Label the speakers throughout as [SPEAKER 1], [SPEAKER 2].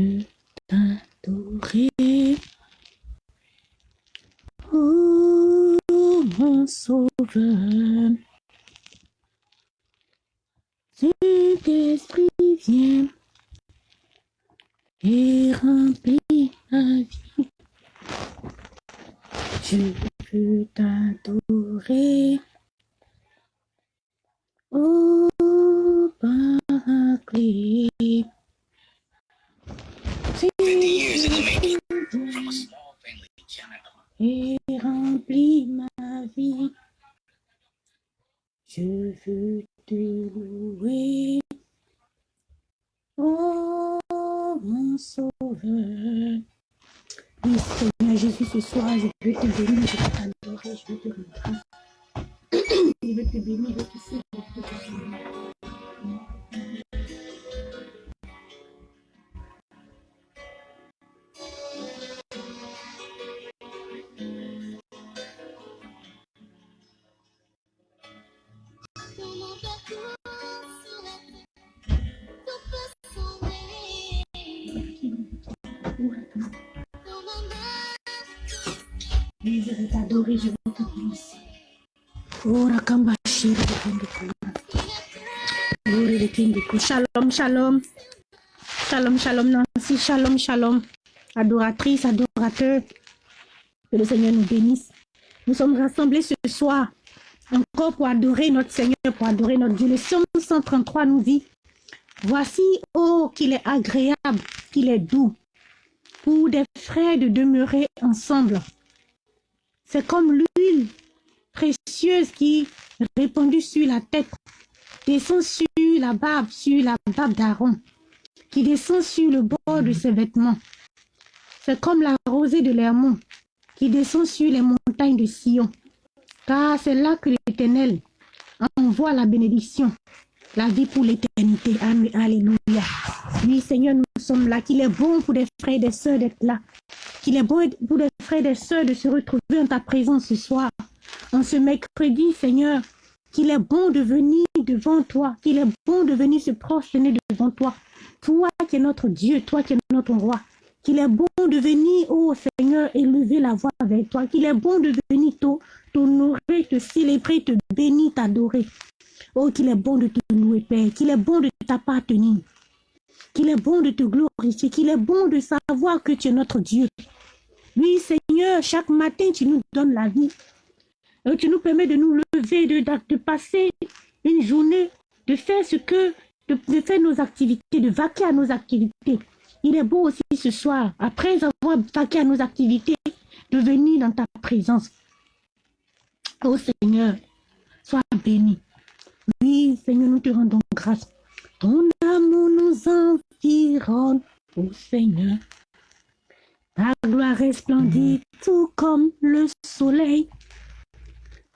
[SPEAKER 1] veux t'adorer. Oh, mon sauveur. Saint-Esprit, viens et remplis ma vie. Je veux t'adorer. Shalom, shalom. Shalom, shalom, Nancy. Shalom, shalom. Adoratrice, adorateur. Que le Seigneur nous bénisse. Nous sommes rassemblés ce soir encore pour adorer notre Seigneur, pour adorer notre Dieu. Le psaume 133 nous dit, voici, oh, qu'il est agréable, qu'il est doux, pour des frères de demeurer ensemble. C'est comme l'huile précieuse qui, répandue sur la tête, descend sur la barbe, sur la barbe d'Aaron, qui descend sur le bord de ses vêtements. C'est comme la rosée de l'Hermont, qui descend sur les montagnes de Sion. Car c'est là que l'Éternel envoie la bénédiction, la vie pour l'éternité. Alléluia. Oui, Seigneur, nous sommes là. Qu'il est bon pour des frères et des sœurs d'être là. Qu'il est bon pour des frères et des sœurs de se retrouver en ta présence ce soir. En ce mercredi, Seigneur, qu'il est bon de venir devant toi. Qu'il est bon de venir se prosterner devant toi. Toi qui es notre Dieu, toi qui es notre roi. Qu'il est bon de venir, ô Seigneur, élever la voix avec toi. Qu'il est bon de venir t'honorer, te célébrer, te bénir, t'adorer. Oh, qu'il est bon de te louer, Père. Qu'il est bon de t'appartenir. Qu'il est bon de te glorifier. Qu'il est bon de savoir que tu es notre Dieu. Oui, Seigneur, chaque matin, tu nous donnes la vie. Et tu nous permets de nous lever, de, de passer une journée, de faire ce que, de, faire nos activités, de vaquer à nos activités. Il est beau aussi ce soir, après avoir vaqué à nos activités, de venir dans ta présence. Oh Seigneur, sois béni. Oui, Seigneur, nous te rendons grâce. Ton amour nous environne, oh Seigneur. Ta gloire resplendit tout comme le soleil.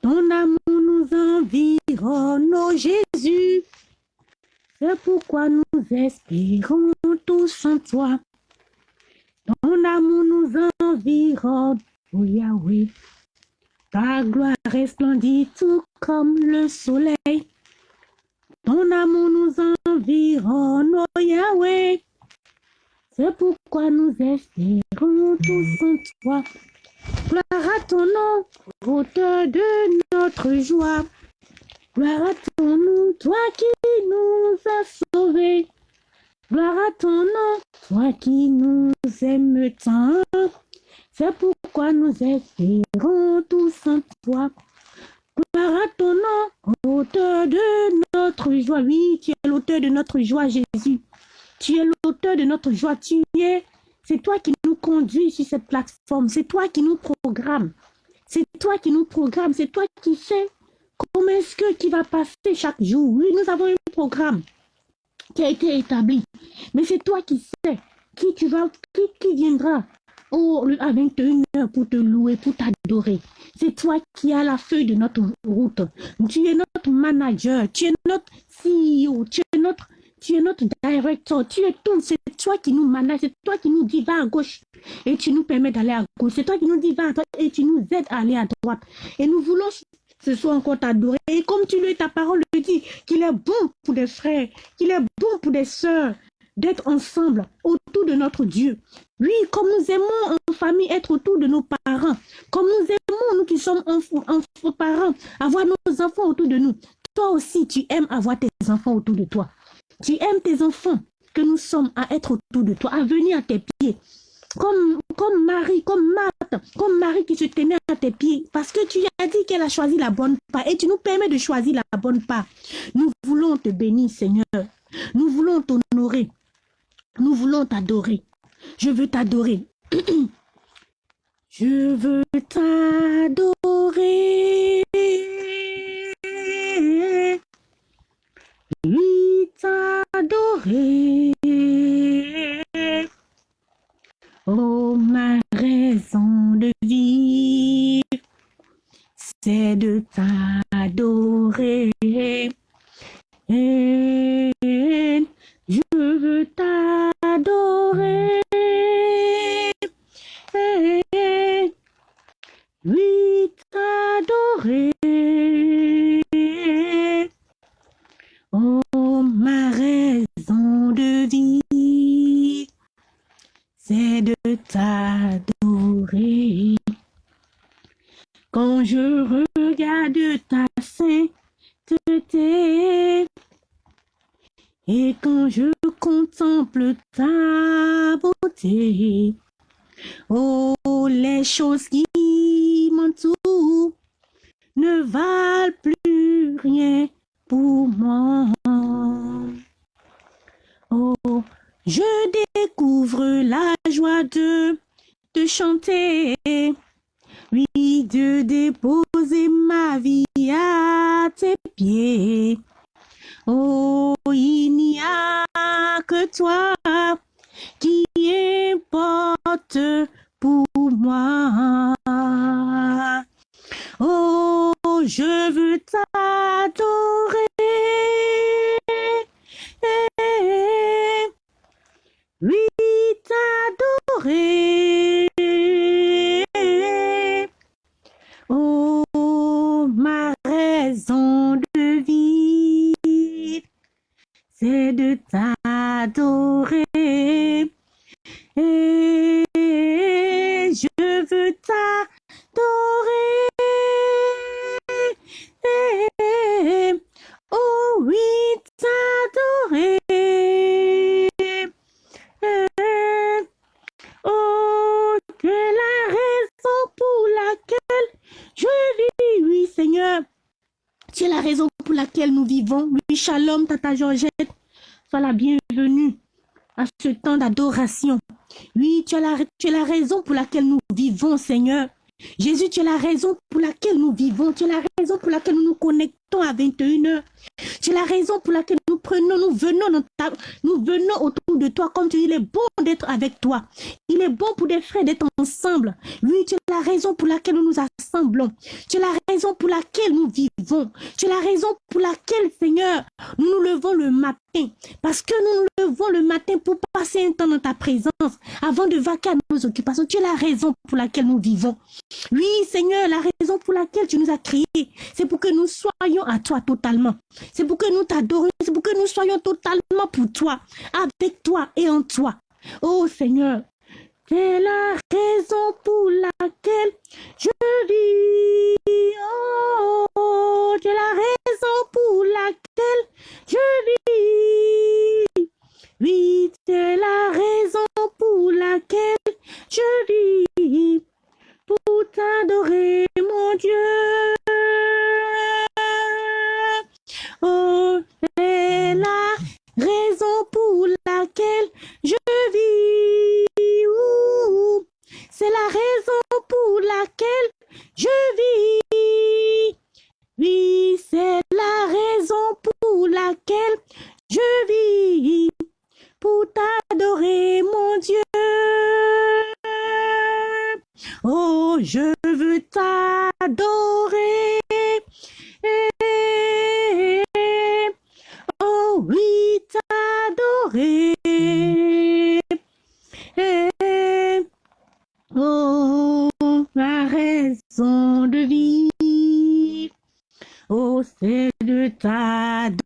[SPEAKER 1] Ton amour nous environne, oh Jésus. C'est pourquoi nous espérons tous en toi. Ton amour nous environne, oh Yahweh. Ta gloire resplendit tout comme le soleil. Ton amour nous environne, oh Yahweh. C'est pourquoi nous espérons tous en toi. Gloire à ton nom, auteur de notre joie. Gloire à ton nom, toi qui nous as sauvés. Gloire à ton nom, toi qui nous aimes tant. C'est pourquoi nous espérons tous en toi. Gloire à ton nom, auteur de notre joie. Oui, tu es l'auteur de notre joie, Jésus. Tu es l'auteur de notre joie. Tu es, c'est toi qui nous conduis sur cette plateforme. C'est toi qui nous programme. C'est toi qui nous programme. C'est toi qui sais Comment est-ce que qui va passer chaque jour Oui, nous avons un programme qui a été établi. Mais c'est toi qui sais qui tu vas, qui, qui viendra oh, à 21h pour te louer, pour t'adorer. C'est toi qui as la feuille de notre route. Tu es notre manager, tu es notre CEO, tu es notre, tu es notre directeur, tu es tout. C'est toi qui nous manage, c'est toi qui nous dit va à gauche et tu nous permets d'aller à gauche. C'est toi qui nous dis va à droite et tu nous aides à aller à droite. Et nous voulons ce soit encore t'adorer. Et comme tu le ta parole le dit, qu'il est bon pour des frères, qu'il est bon pour des sœurs d'être ensemble autour de notre Dieu. Oui, comme nous aimons en famille être autour de nos parents, comme nous aimons, nous qui sommes enfants, parents, avoir nos enfants autour de nous. Toi aussi, tu aimes avoir tes enfants autour de toi. Tu aimes tes enfants que nous sommes à être autour de toi, à venir à tes pieds. Comme, comme Marie, comme Marthe, comme Marie qui se tenait à tes pieds, parce que tu as dit qu'elle a choisi la bonne part et tu nous permets de choisir la bonne part. Nous voulons te bénir, Seigneur. Nous voulons t'honorer. Nous voulons t'adorer. Je veux t'adorer. Je veux t'adorer. Oui, t'adorer. Oh, ma raison de vivre, c'est de t'adorer. Tu es la raison pour laquelle nous vivons. Oui, shalom, Tata Georgette. Sois la bienvenue à ce temps d'adoration. Oui, tu es, la, raison pour laquelle nous vivons, Seigneur. Jésus, tu es la raison pour laquelle nous vivons. Tu es la raison pour laquelle nous nous connectons à 21h. Tu es la raison pour laquelle nous prenons, nous venons, nous venons autour de toi. Comme tu il est bon d'être avec toi. Il est bon pour des frères d'être ensemble. Oui, tu es la raison pour laquelle nous nous assemblons. Tu es la raison pour laquelle nous vivons. Tu es la raison pour laquelle, Seigneur, nous nous levons le matin. Parce que nous nous levons le matin pour passer un temps dans ta présence avant de vaquer à nos occupations. Tu es la raison pour laquelle nous vivons. Oui, Seigneur, la raison pour laquelle tu nous as créés, c'est pour que nous soyons à toi totalement. C'est pour que nous t'adorions, c'est pour que nous soyons totalement pour toi, avec toi et en toi. Oh Seigneur, c'est la raison pour laquelle je vis. Oh, c'est la raison pour laquelle je vis. Oui, c'est la raison pour laquelle je vis. Pour t'adorer, mon Dieu. Oh, c'est la raison pour laquelle je vis. C'est la raison pour laquelle je vis. Oui, c'est la raison pour laquelle je vis. Pour t'adorer, mon Dieu. Oh, je veux t'adorer. Oui, t'adorer. Oh, ma raison de vivre. Oh, c'est de t'adorer.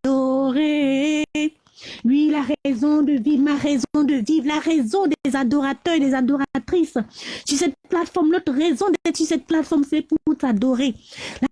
[SPEAKER 1] La raison de vivre, ma raison de vivre, la raison des adorateurs et des adoratrices. Sur cette plateforme, notre raison d'être sur cette plateforme, c'est pour t'adorer.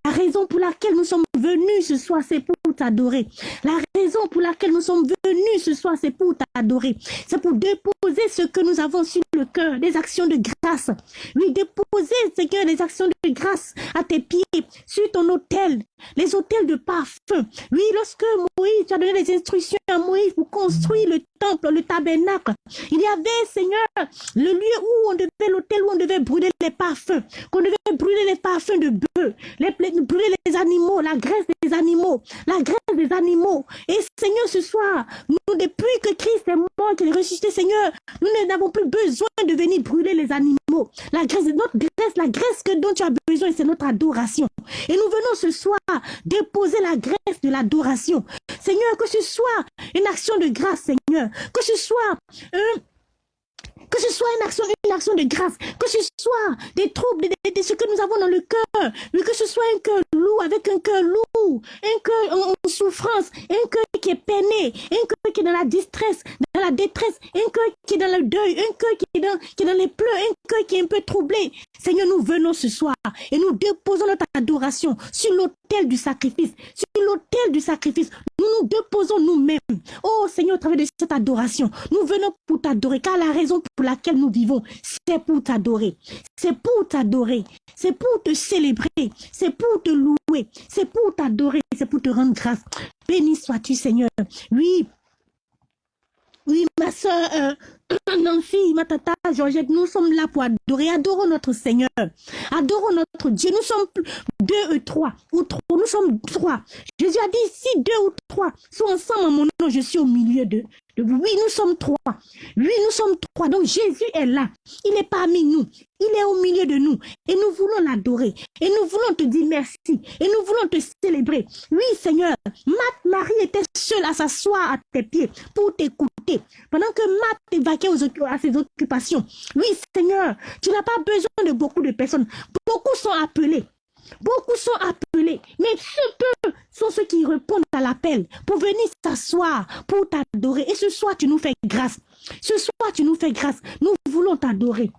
[SPEAKER 1] La raison pour laquelle nous sommes venus ce soir, c'est pour t'adorer. La raison pour laquelle nous sommes venus ce soir, c'est pour t'adorer. C'est pour déposer ce que nous avons sur le cœur, des actions de grâce. Oui, déposer ce que des actions de grâce à tes pieds, sur ton autel, les hôtels de parfum. Oui, lorsque Moïse, tu as donné des instructions à Moïse pour construire le temple, le tabernacle, il y avait, Seigneur, le lieu où on devait, l'hôtel où on devait brûler les parfums, qu'on devait brûler les parfums de bœuf, les, brûler les animaux, la graisse des animaux, la graisse des animaux. Et Seigneur, ce soir, nous, depuis que Christ est mort, qu'il est ressuscité, Seigneur, nous n'avons plus besoin de venir brûler les animaux. La graisse, notre graisse, la graisse que dont tu as besoin, c'est notre adoration. Et nous venons ce soir déposer la graisse de l'adoration. Seigneur, que ce soit une action de grâce, Seigneur. Que ce soit un que ce soit une action, une action de grâce, que ce soit des troubles, de, ce que nous avons dans le cœur, mais que ce soit un cœur lourd avec un cœur lourd, un cœur en, souffrance, un cœur qui est peiné, un cœur qui est dans la distresse, dans la détresse, un cœur qui est dans le deuil, un cœur qui est dans, qui est dans les pleurs, un cœur qui est un peu troublé. Seigneur, nous venons ce soir et nous déposons notre adoration sur l'autel du sacrifice, sur l'autel du sacrifice. Nous déposons nous-mêmes. Oh Seigneur, au travers de cette adoration, nous venons pour t'adorer, car la raison pour laquelle nous vivons, c'est pour t'adorer. C'est pour t'adorer. C'est pour te célébrer. C'est pour te louer. C'est pour t'adorer. C'est pour te rendre grâce. Béni sois-tu, Seigneur. Oui, oui, ma soeur euh, Nancy, ma tata Georgette, nous sommes là pour adorer. Adorons notre Seigneur. Adorons notre Dieu. Nous sommes deux ou trois. Ou trois. Nous sommes trois. Jésus a dit, si deux ou trois sont ensemble en mon nom, je suis au milieu d'eux. Oui, nous sommes trois. Oui, nous sommes trois. Donc Jésus est là. Il est parmi nous. Il est au milieu de nous. Et nous voulons l'adorer. Et nous voulons te dire merci. Et nous voulons te célébrer. Oui, Seigneur. Marie était seule à s'asseoir à tes pieds pour t'écouter. Pendant que Matt à ses occupations. Oui, Seigneur. Tu n'as pas besoin de beaucoup de personnes. Beaucoup sont appelés. Beaucoup sont appelés, mais peu sont ceux qui répondent à l'appel pour venir s'asseoir, pour t'adorer. Et ce soir, tu nous fais grâce. Ce soir, tu nous fais grâce. Nous voulons t'adorer.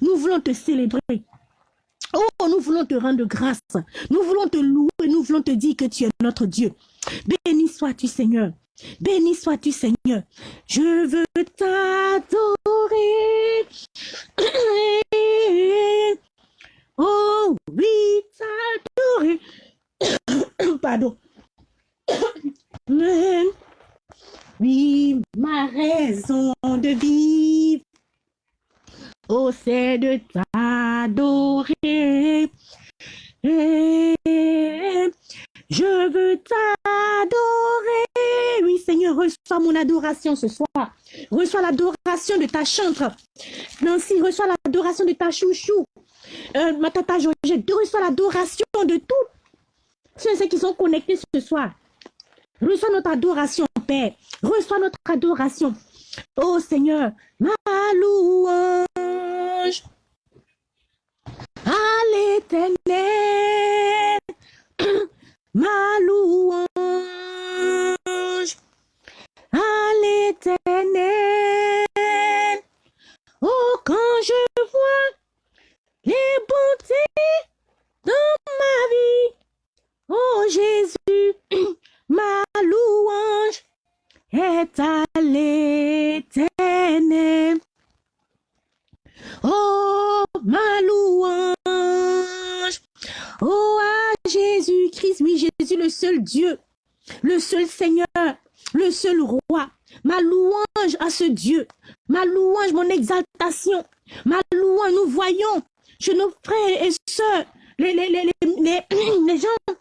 [SPEAKER 1] Nous voulons te célébrer. Oh, nous voulons te rendre grâce. Nous voulons te louer. Nous voulons te dire que tu es notre Dieu. Béni sois-tu, Seigneur. Béni sois-tu, Seigneur. Je veux t'adorer. Oh oui, t'adorer. Pardon. Oui, ma raison de vivre. Oh, c'est de t'adorer. Je veux t'adorer. Oui, Seigneur, reçois mon adoration ce soir. Reçois l'adoration de ta chantre. Nancy, reçois l'adoration de ta chouchou euh, ma tata Georgette, reçois l'adoration de tous ceux qui sont connectés ce soir. Reçois notre adoration, Père. Reçois notre adoration. Oh Seigneur, ma louange à l'éternel, ma louange à Oh, quand je vois les bontés dans ma vie. Oh Jésus, ma louange est à l'éternel. Oh, ma louange. Oh, à Jésus-Christ, oui, Jésus, le seul Dieu, le seul Seigneur, le seul roi. Ma louange à ce Dieu, ma louange, mon exaltation, ma louange, nous voyons chez nos frères et sœurs, les, les, les, les, gens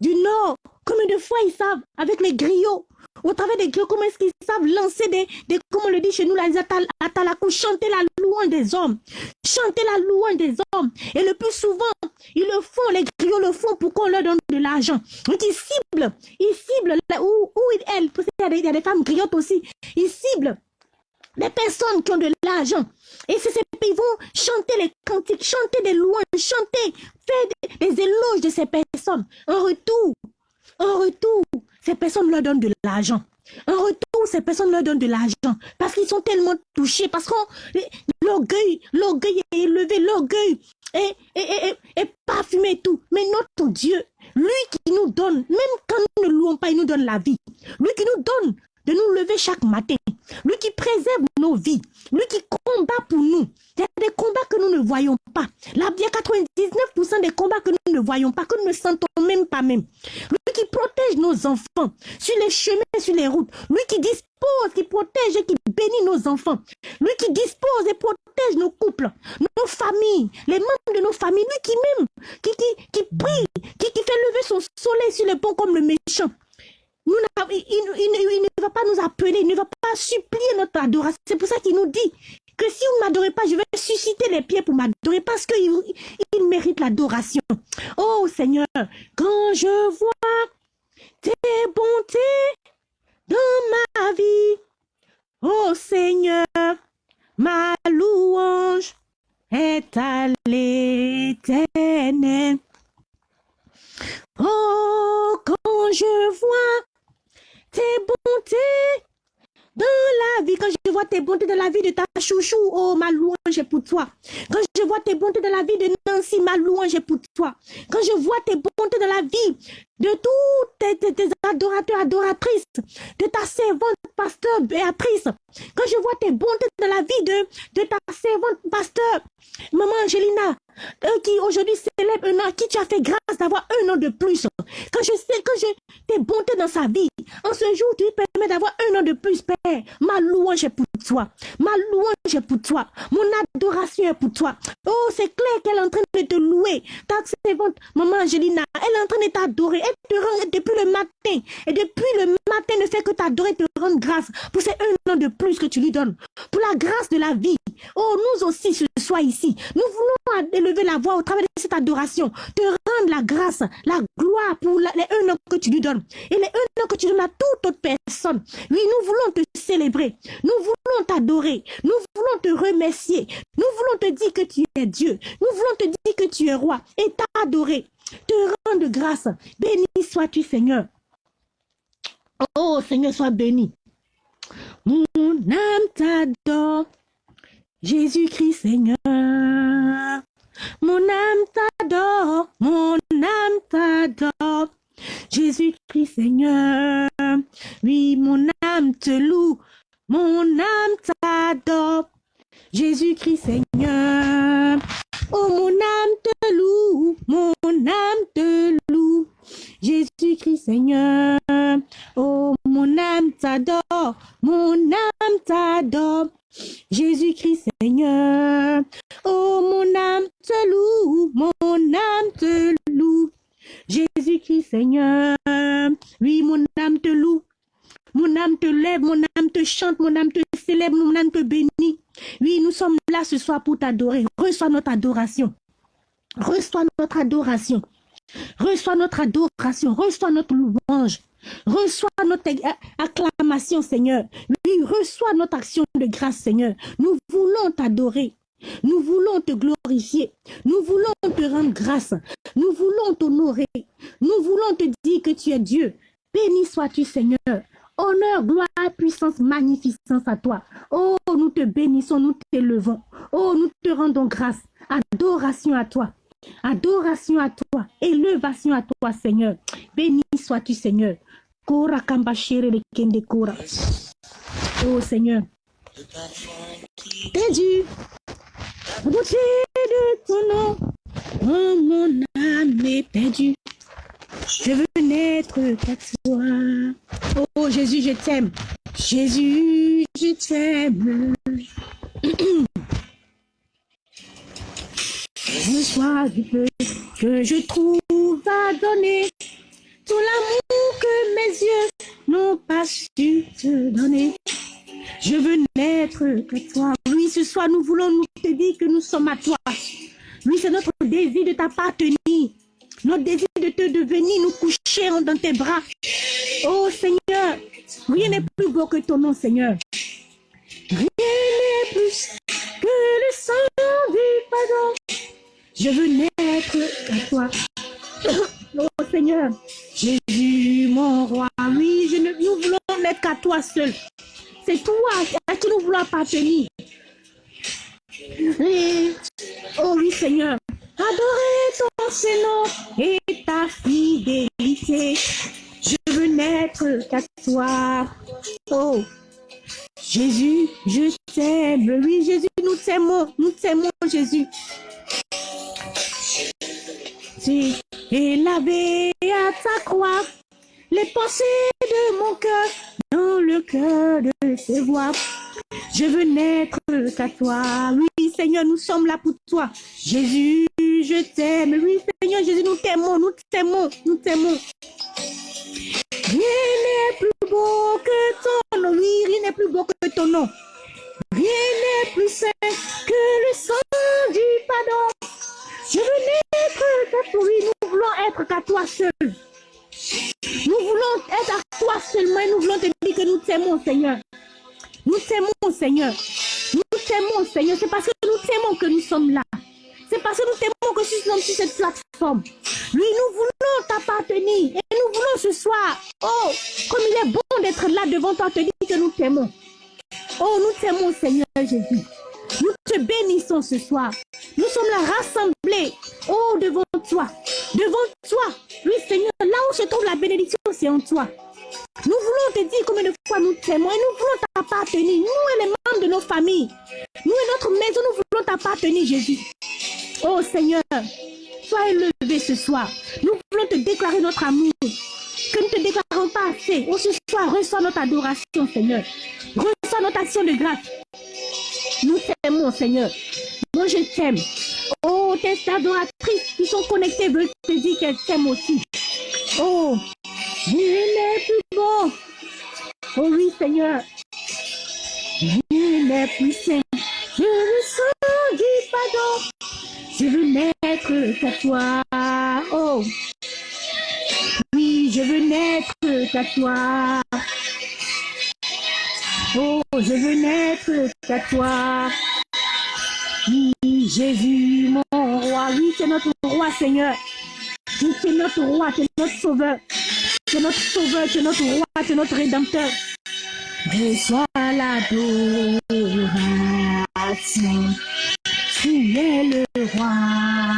[SPEAKER 1] du Nord, combien de fois ils savent, avec les griots, au travers des griots, comment est-ce qu'ils savent lancer des, des, comme on le dit chez nous, les atalakou, chanter la louange des hommes, chanter la louange des hommes. Et le plus souvent, ils le font, les griots le font pour qu'on leur donne de l'argent. Donc ils ciblent, ils ciblent où, où elles, parce qu'il y, y, a des femmes griottes aussi, ils ciblent des personnes qui ont de l'argent. Et c'est ces ils vont chanter les cantiques, chanter des louanges, chanter, faire des, éloges de ces personnes. En retour, en retour, ces personnes leur donnent de l'argent. En retour, ces personnes leur donnent de l'argent parce qu'ils sont tellement touchés, parce que l'orgueil, l'orgueil est élevé, l'orgueil est, est, est, parfumé et tout. Mais notre Dieu, lui qui nous donne, même quand nous ne louons pas, il nous donne la vie. Lui qui nous donne de nous lever chaque matin. Lui qui préserve nos vies. Lui qui combat pour nous. Il y a des combats que nous ne voyons pas. Là, il y a 99% des combats que nous ne voyons pas, que nous ne sentons même pas même. Lui qui protège nos enfants sur les chemins, sur les routes. Lui qui dispose, qui protège et qui bénit nos enfants. Lui qui dispose et protège nos couples, nos familles, les membres de nos familles. Lui qui même, qui, qui, qui prie, qui, qui fait lever son soleil sur les ponts comme le méchant il, ne va pas nous appeler, il ne va pas supplier notre adoration. C'est pour ça qu'il nous dit que si vous ne m'adorez pas, je vais susciter les pieds pour m'adorer parce qu'il il mérite l'adoration. Oh Seigneur, quand je vois tes bontés dans ma vie, oh Seigneur, ma louange est à l'éternel. Oh, quand je vois tes bontés dans la vie, quand je vois tes bontés dans la vie de ta chouchou, oh, ma louange est pour toi. Quand je vois tes bontés dans la vie de Nancy, ma louange est pour toi. Quand je vois tes bontés dans la vie de tous tes, adorateurs, adoratrices, de ta servante, pasteur Béatrice, quand je vois tes bontés dans la vie de, de ta servante, pasteur, maman Angelina, euh, qui aujourd'hui célèbre un an, qui tu as fait grâce d'avoir un an de plus. Quand je sais, que je tes bontés dans sa vie, en ce jour, tu permets d'avoir un an de plus, Père. Ma louange est pour toi. Ma louange est pour toi. Mon adoration est pour toi. Oh, c'est clair qu'elle est en train de te louer. Ta maman Angelina, elle est en train de t'adorer. Elle te rend depuis le matin. Et depuis le matin, ne fait que t'adorer, te rendre grâce pour ces un an de plus que tu lui donnes. Pour la grâce de la vie. Oh, nous aussi, ce soir ici, nous voulons élever la voix au travers de cette adoration. Te rendre la grâce, la gloire pour les un an que tu lui donnes. Et les an que tu donnes à toute autre personne. Oui, nous voulons te célébrer. Nous voulons t'adorer. Nous voulons te remercier. Nous voulons te dire que tu es Dieu. Nous voulons te dire que tu es roi et t'adorer. Te rendre grâce. Béni sois-tu, Seigneur. Oh, Seigneur, sois béni. Mon âme t'adore. Jésus-Christ, Seigneur. Mon âme t'adore. Mon âme t'adore. Jésus-Christ Seigneur. Oui, mon âme te loue, mon âme t'adore. Jésus-Christ Seigneur. Oh, mon âme te loue, mon âme te loue. Jésus-Christ Seigneur. Oh, mon âme t'adore, mon âme t'adore. Jésus-Christ Seigneur. Oh, mon âme te loue, mon âme te loue. Jésus-Christ Seigneur. Oui, mon âme te loue. Mon âme te lève, mon âme te chante, mon âme te célèbre, mon âme te bénit. Oui, nous sommes là ce soir pour t'adorer. Reçois notre adoration. Reçois notre adoration. Reçois notre adoration. Reçois notre louange. Reçois notre acclamation, Seigneur. Oui, reçois notre action de grâce, Seigneur. Nous voulons t'adorer. Nous voulons te glorifier. Nous voulons te rendre grâce. Nous voulons t'honorer. Nous voulons te dire que tu es Dieu. Béni sois-tu, Seigneur. Honneur, gloire, puissance, magnificence à toi. Oh, nous te bénissons, nous t'élevons. Oh, nous te rendons grâce. Adoration à toi. Adoration à toi. Élevation à toi, Seigneur. Béni sois-tu, Seigneur. Kora Oh, Seigneur. T'es beauté de ton nom, oh, mon âme est perdue. Je veux naître qu'à toi. Oh Jésus, je t'aime. Jésus, je t'aime. Reçois du peu que je trouve à donner. Tout l'amour que mes yeux n'ont pas su te donner. Je veux naître qu'à toi. Oui, ce soir, nous voulons nous te dire que nous sommes à toi. Oui, c'est notre désir de t'appartenir. Notre désir de te devenir, nous coucher dans tes bras. Oh Seigneur, rien n'est plus beau que ton nom, Seigneur. Rien n'est plus que le sang du pardon. Je veux naître à toi. Oh Seigneur, Jésus, mon roi. Oui, nous voulons n'être qu'à toi seul. C'est toi à qui nous voulons appartenir. oh oui, Seigneur. Adorer ton Seigneur et ta fidélité. Je veux n'être qu'à toi. Oh, Jésus, je t'aime. Oui, Jésus, nous t'aimons. Nous t'aimons, Jésus. Et lavé à ta croix les pensées de mon cœur dans le cœur de ses voix. Je veux n'être qu'à toi. Oui, Seigneur, nous sommes là pour toi. Jésus, je t'aime. Oui, Seigneur, Jésus, nous t'aimons, nous t'aimons, nous t'aimons. Rien n'est plus beau que ton nom. Oui, rien n'est plus beau que ton nom. Rien n'est plus saint que le sang du pardon. Je veux qu'à toi. Oui, nous voulons être qu'à toi seul. Nous voulons être à toi seulement et nous voulons te dire que nous t'aimons, Seigneur. Nous t'aimons, Seigneur. Nous t'aimons, Seigneur. C'est parce que nous t'aimons que nous sommes là. C'est parce que nous t'aimons que nous sommes sur cette plateforme. Lui, nous voulons t'appartenir. Et nous voulons ce soir, oh, comme il est bon d'être là devant toi, te dire que nous t'aimons. Oh, nous t'aimons, Seigneur Jésus. Nous te bénissons ce soir. Nous sommes là rassemblés, oh, devant toi. Devant toi. Oui, Seigneur, là où se trouve la bénédiction, c'est en toi. Nous voulons te dire combien de fois nous t'aimons et nous voulons t'appartenir. Nous et les membres de nos familles. Nous et notre maison, nous voulons t'appartenir, Jésus. Oh Seigneur, sois élevé ce soir. Nous voulons te déclarer notre amour. Que nous ne te déclarons pas assez. Oh, ce soir, reçois notre adoration, Seigneur. Reçois notre action de grâce. Nous t'aimons, Seigneur. Moi, je t'aime. Oh, tes adoratrices qui sont connectées veulent te dire qu'elles t'aiment aussi. Oh, il est plus beau. Oh oui, Seigneur. Il plus saint. Je le sens du pardon. Je veux naître qu'à toi. Oh. Oui, je veux naître qu'à toi. Oh, je veux naître qu'à toi. Oui, Jésus, mon roi. Oui, c'est notre roi, Seigneur. Oui, c'est notre roi, c'est notre sauveur. C'est notre sauveur, c'est notre roi, c'est notre rédempteur. Reçois l'adoration. Tu es le roi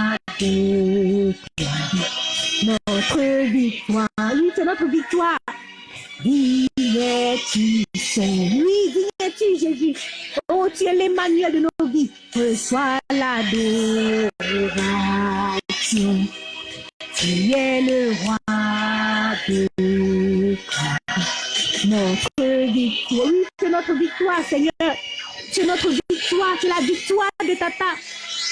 [SPEAKER 1] notre victoire. Oui, c'est notre victoire. Oui, qui es-tu, Jésus Oh, tu es l'Emmanuel de nos vies. Reçois l'adoration. Tu es le roi de notre victoire. Oui, c'est notre victoire, Seigneur. C'est notre victoire, c'est la victoire de Tata.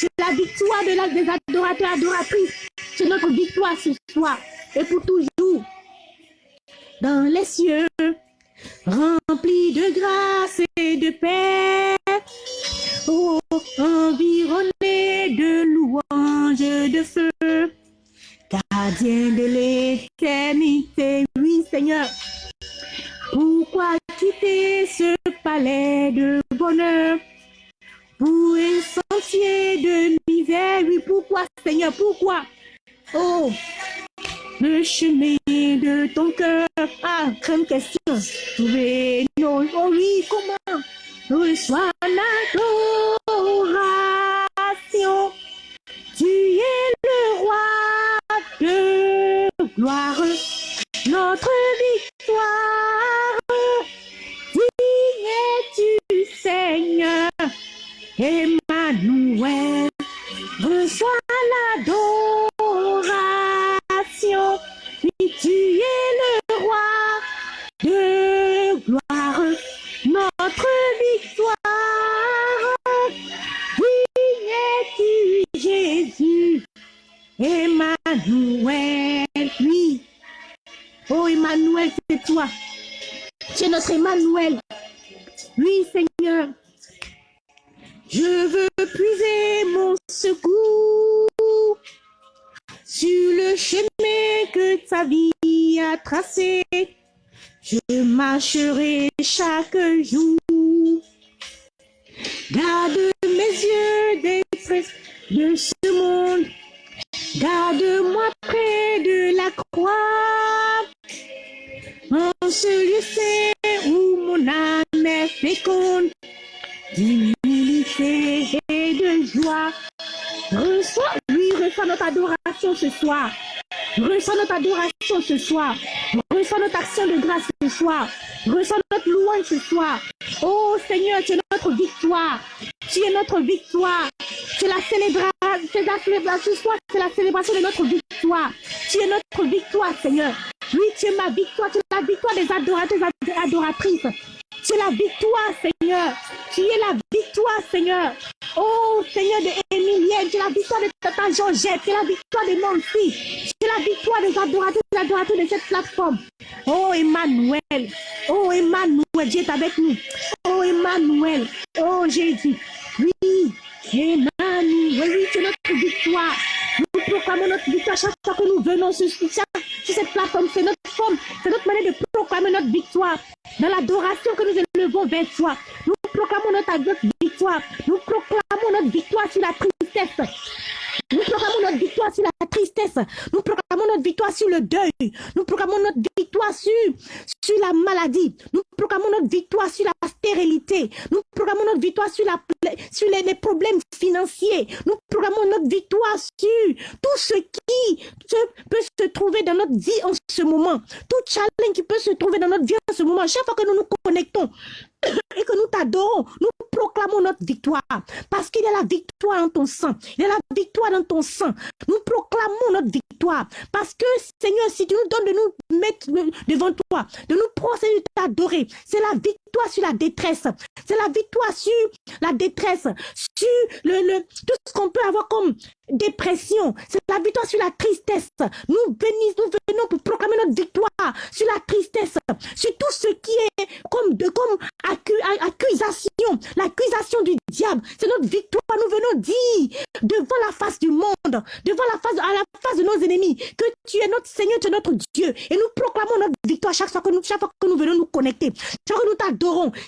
[SPEAKER 1] C'est la victoire de la, des adorateurs, adoratrices. C'est notre victoire ce soir et pour toujours dans les cieux, remplis de grâce et de paix, oh, environné de louanges de feu, gardien de l'éternité, oui Seigneur. Pourquoi quitter ce palais de bonheur pour un sentier de misère, oui, pourquoi Seigneur, pourquoi? Oh, le chemin de ton cœur. Ah, grande question. Trouver nos, oh oui, comment reçois l'adoration? Tu es le roi de gloire, notre victoire. chaque jour. Garde mes yeux des de ce monde. Garde-moi près de la croix. En ce où mon âme est féconde, d'humilité et de joie. Reçois, lui, reçois notre adoration ce soir. Reçois notre adoration ce soir. Reçois notre action de grâce ce soir. Reçois ce soir. Oh Seigneur, tu es notre victoire. Tu es notre victoire. C'est la célébration, ce soir, c'est la célébration de notre victoire. Tu es notre victoire, Seigneur. Oui, tu es ma victoire, tu es la victoire des adorateurs, des adoratrices. Tu es la victoire, Seigneur. Tu es la victoire, Seigneur. Oh, Seigneur de Émilienne, tu es la victoire de Tata Georgette, tu es la victoire de tu es la victoire des adorateurs, de cette plateforme. Oh, Emmanuel. Oh, Emmanuel, Dieu est avec nous. Oh, Emmanuel. Oh, Jésus. Oui, Emmanuel, oui, es notre victoire. Nous proclamons notre victoire chaque fois que nous venons sur, cette plateforme. C'est notre forme, c'est notre manière de proclamer notre victoire. Dans l'adoration que nous élevons vers toi, nous proclamons notre victoire. Nous proclamons notre victoire sur la tristesse. Nous proclamons notre victoire sur la tristesse. Nous proclamons notre victoire sur le deuil. Nous proclamons notre victoire sur, sur la maladie. Nous proclamons notre victoire sur la stérilité. Nous proclamons notre victoire sur, la, sur les, problèmes financiers. Nous proclamons notre victoire sur tout ce qui peut se trouver dans notre vie en ce moment. Tout challenge qui peut se trouver dans notre vie en ce moment. Chaque fois que nous nous connectons, et que nous t'adorons, nous proclamons notre victoire. Parce qu'il y a la victoire dans ton sang. Il y a la victoire dans ton sang. Nous proclamons notre victoire. Parce que, Seigneur, si tu nous donnes de nous mettre devant toi, de nous procéder, de t'adorer, c'est la victoire sur la détresse. C'est la victoire sur la détresse, sur le, le tout ce qu'on peut avoir comme dépression. C'est la victoire sur la tristesse. Nous bénissons, nous venons pour proclamer notre victoire sur la tristesse, sur tout ce qui est comme de comme accusation, l'accusation du diable. C'est notre victoire. Nous venons dire devant la face du monde, devant la face, à la face de nos ennemis, que tu es notre Seigneur, tu es notre Dieu. Et nous proclamons notre victoire chaque fois que nous, chaque fois que nous venons nous connecter. Chaque fois que nous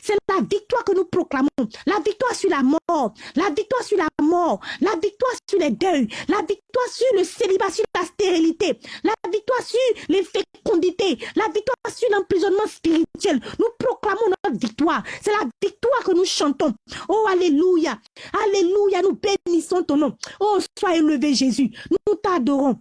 [SPEAKER 1] c'est la victoire que nous proclamons. La victoire sur la mort, la victoire sur la mort, la victoire sur les deuils, la victoire sur le célibat, sur la stérilité, la victoire sur les fécondités, la victoire sur l'emprisonnement spirituel. Nous proclamons notre victoire. C'est la victoire que nous chantons. Oh, Alléluia. Alléluia. Nous bénissons ton nom. Oh, sois élevé Jésus. Nous t'adorons.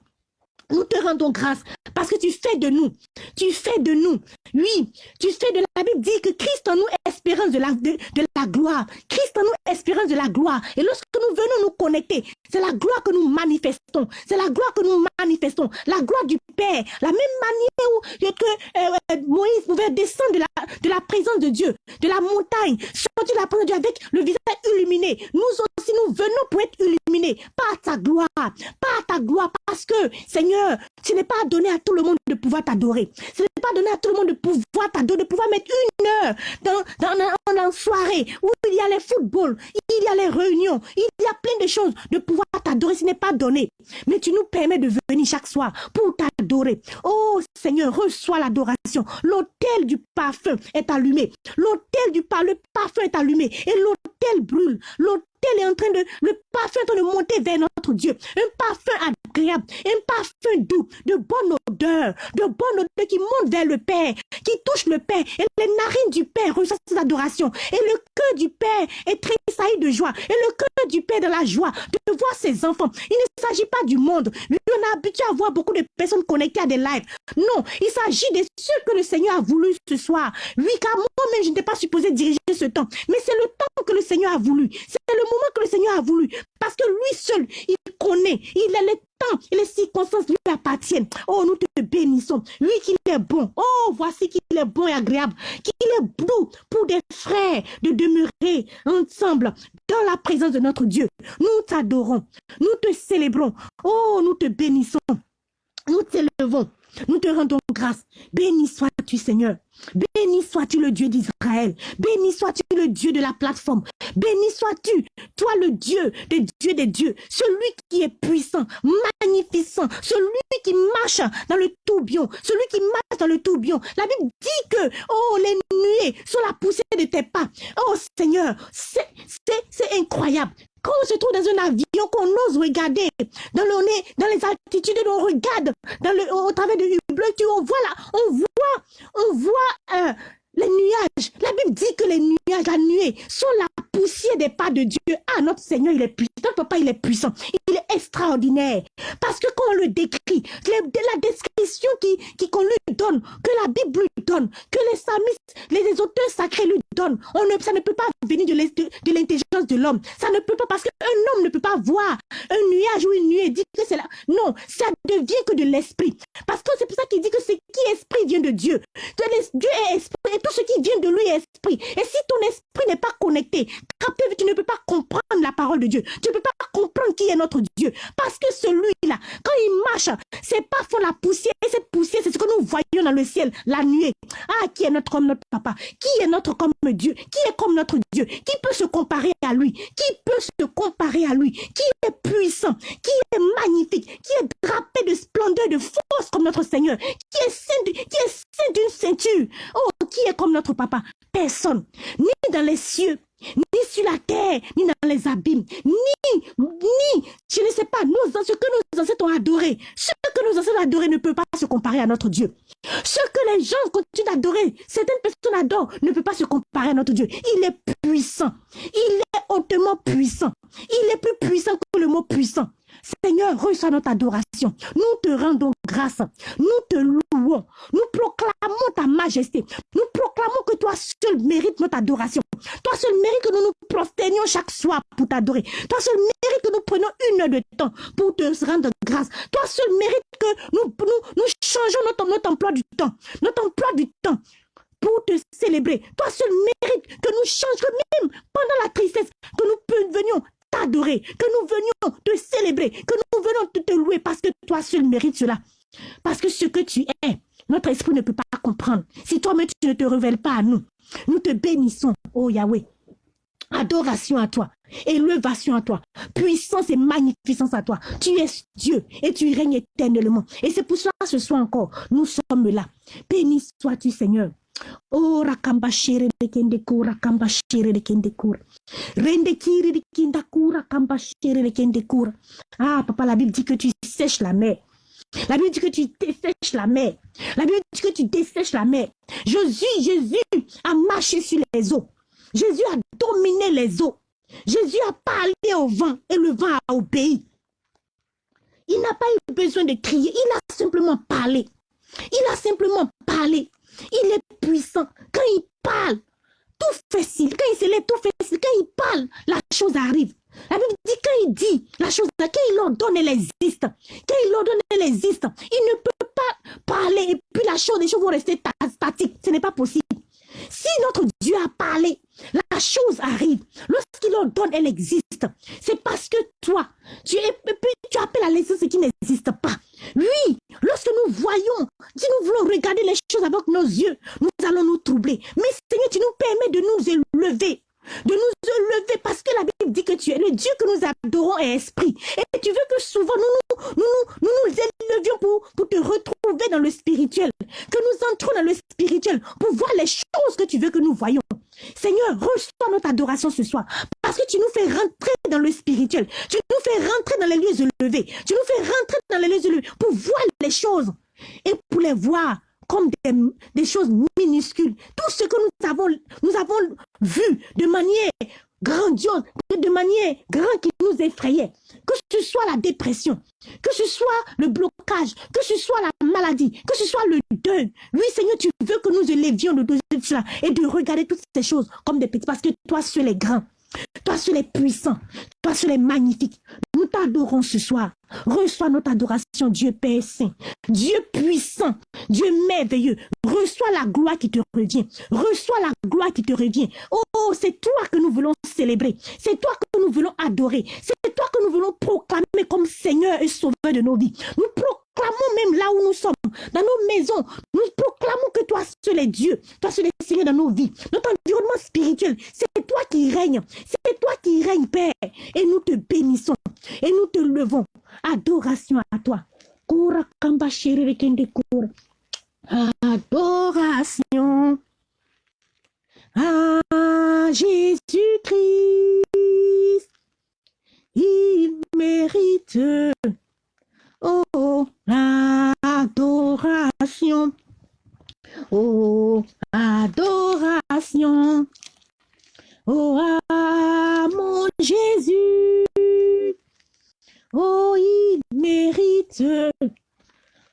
[SPEAKER 1] Nous te rendons grâce parce que tu fais de nous, tu fais de nous, oui, tu fais de la Bible dit que Christ en nous espérance de la, de, gloire. Christ en nous espérance de la gloire. Et lorsque nous venons nous connecter, c'est la gloire que nous manifestons. C'est la gloire que nous manifestons. La gloire du Père. La même manière où que euh, euh, Moïse pouvait descendre de la, présence de Dieu, de la montagne, sortir de la présence de Dieu avec le visage illuminé. Nous aussi, nous venons pour être illuminés par ta gloire, par ta gloire, parce que, Seigneur, ce n'est pas donné à tout le monde de pouvoir t'adorer. Pas donné à tout le monde de pouvoir t'adorer, de pouvoir mettre une heure dans, dans, soirée où il y a les footballs, il y a les réunions, il y a plein de choses de pouvoir t'adorer. Ce n'est pas donné. Mais tu nous permets de venir chaque soir pour t'adorer. Oh Seigneur, reçois l'adoration. L'autel du parfum est allumé. L'autel du parfum, le parfum est allumé. Et l'autel brûle. Est en train de, le parfum est en train de monter vers notre Dieu. Un parfum agréable, un parfum doux, de bonne odeur, de bonne odeur qui monte vers le Père, qui touche le Père. Et les narines du Père reçoivent ses adorations. Et le cœur du Père est tressailli de joie. Et le cœur du Père de la joie de voir ses enfants. Il ne s'agit pas du monde. On a habitué à voir beaucoup de personnes connectées à des lives. Non, il s'agit de ce que le Seigneur a voulu ce soir. Oui, car moi-même, je n'étais pas supposé diriger ce temps. Mais c'est le temps que le Seigneur a voulu. C'est le moment que le Seigneur a voulu. Parce que lui seul, il connaît. Il a le temps et les circonstances lui appartiennent. Oh, nous te bénissons. Lui qu'il est bon. Oh, voici qu'il est bon et agréable. Qu'il est bon pour des frères de demeurer ensemble dans la présence de notre Dieu. Nous t'adorons. Nous te célébrons. Oh, nous te bénissons. Nous t'élevons. Nous te rendons grâce. Béni sois-tu, Seigneur. Béni sois-tu le Dieu d'Israël. Béni sois-tu le Dieu de la plateforme. Béni sois-tu, toi le Dieu des dieux des dieux. Celui qui est puissant, magnificent. Celui qui marche dans le tourbillon. Celui qui marche dans le tourbillon. La Bible dit que, oh, les nuées sont la poussée de tes pas. Oh Seigneur, c'est incroyable. Quand on se trouve dans un avion, qu'on ose regarder dans le nez, dans les altitudes, on regarde au travers du bleu, on voit là, on voit, on voit euh, les nuages. La Bible dit que les nuages, la nuée, sont la poussière des pas de Dieu. Ah, notre Seigneur, il est puissant. papa, il est puissant. Il est extraordinaire. Parce que quand on le décrit, la description qui, qu'on lui donne, que la Bible lui donne, que les samistes, les, auteurs sacrés lui donnent, on ne, ça ne peut pas venir de l'intelligence de, l'homme. Ça ne peut pas, parce qu'un homme ne peut pas voir un nuage ou une nuée dire que c'est là. Non, ça devient que de l'esprit. Parce que c'est pour ça qu'il dit que ce qui est esprit vient de Dieu. Dieu est esprit et ce qui vient de lui est esprit. Et si ton esprit n'est pas connecté, tu ne peux pas comprendre la parole de Dieu. Tu ne peux pas comprendre qui est notre Dieu. Parce que celui-là, quand il marche, c'est pour la poussière. Et cette poussière, c'est ce que nous voyons dans le ciel, la nuée. Ah, qui est notre comme notre papa? Qui est notre comme Dieu? Qui est comme notre Dieu? Qui peut se comparer à lui? Qui peut se comparer à lui? Qui est puissant? Qui est magnifique? Qui est drapé de splendeur, de force comme notre Seigneur? Qui est saint, qui est d'une ceinture? Oh, qui est comme notre papa Personne. Ni dans les cieux, ni sur la terre, ni dans les abîmes, ni, ni, je ne sais pas, ce que nos ancêtres ont adoré, ce que nos ancêtres ont adoré ne peut pas se comparer à notre Dieu. Ce que les gens continuent d'adorer, certaines personnes adorent, ne peut pas se comparer à notre Dieu. Il est puissant. Il est hautement puissant. Il est plus puissant que le mot puissant. Seigneur, reçois notre adoration. Nous te rendons grâce. Nous te louons. Nous proclamons ta majesté. Nous proclamons que toi seul mérites notre adoration. Toi seul mérites que nous nous prosternions chaque soir pour t'adorer. Toi seul mérites que nous prenions une heure de temps pour te rendre grâce. Toi seul mérites que nous, nous, changeons notre, emploi du temps. Notre emploi du temps pour te célébrer. Toi seul mérites que nous changions même pendant la tristesse, que nous venions t'adorer, que nous venions te célébrer, que nous venions te, louer parce que toi seul mérites cela. Parce que ce que tu es, notre esprit ne peut pas comprendre. Si toi-même tu ne te révèles pas à nous, nous te bénissons, oh Yahweh. Adoration à toi, élevation à toi, puissance et magnificence à toi. Tu es Dieu et tu règnes éternellement. Et c'est pour cela ce soir encore, nous sommes là. Béni sois-tu Seigneur. Oh, rakamba shere de kende kura, rakamba shere de kende kura. Rende kiri de kinda kura, rakamba shere de kende kura. Ah, papa, la Bible dit que tu sèches la mer. La Bible dit que tu dessèches la mer. La Bible dit que tu dessèches la mer. Jésus, Jésus a marché sur les eaux. Jésus a dominé les eaux. Jésus a parlé au vent et le vent a obéi. Il n'a pas eu besoin de crier, il a simplement parlé. Il a simplement parlé. Il est puissant. Quand il parle, tout facile. Quand il se lève, tout facile. Quand il parle, la chose arrive. La Bible dit quand il dit la chose, quand il ordonne, elle existe. Quand il ordonne, elle existe. Il ne peut pas parler et puis la chose, les choses vont rester statiques. Ce n'est pas possible. Si notre Dieu a parlé, la chose arrive. Lorsqu'il ordonne, elle existe. C'est parce que toi, tu, es, tu appelles à l'existence ce qui n'existe pas. Oui, lorsque nous voyons, si nous voulons regarder les choses avec nos yeux, nous allons nous troubler. Mais Seigneur, tu nous permets de nous élever de nous élever parce que la Bible dit que tu es le Dieu que nous adorons est esprit. Et tu veux que souvent nous nous, nous, nous, élevions pour, pour te retrouver dans le spirituel. Que nous entrons dans le spirituel pour voir les choses que tu veux que nous voyons. Seigneur, reçois notre adoration ce soir parce que tu nous fais rentrer dans le spirituel. Tu nous fais rentrer dans les lieux élevés. Tu nous fais rentrer dans les lieux élevés pour voir les choses et pour les voir comme des, choses minuscules. Tout ce que nous avons, nous avons vu de manière grandiose, de manière grande qui nous effrayait. Que ce soit la dépression, que ce soit le blocage, que ce soit la maladie, que ce soit le deuil. Oui, Seigneur, tu veux que nous élevions de cela et de regarder toutes ces choses comme des petits parce que toi seul es grand. Toi seul es puissant. Toi seul es magnifique. Nous t'adorons ce soir. Reçois notre adoration, Dieu Père Saint. Dieu puissant. Dieu merveilleux. Reçois la gloire qui te revient. Reçois la gloire qui te revient. Oh, c'est toi que nous voulons célébrer. C'est toi que nous voulons adorer. C'est toi que nous voulons proclamer comme Seigneur et Sauveur de nos vies. Nous proclamons même là où nous sommes, dans nos maisons. Nous proclamons que toi seul est Dieu. Toi seul est Seigneur dans nos vies. Notre environnement spirituel, c'est toi qui règnes. C'est toi qui règnes, Père. Et nous te bénissons. Et nous te levons. Adoration à toi. Adoration à Jésus-Christ. Il mérite Oh, adoration. Oh, adoration. Oh, mon Jésus. Oh, il mérite,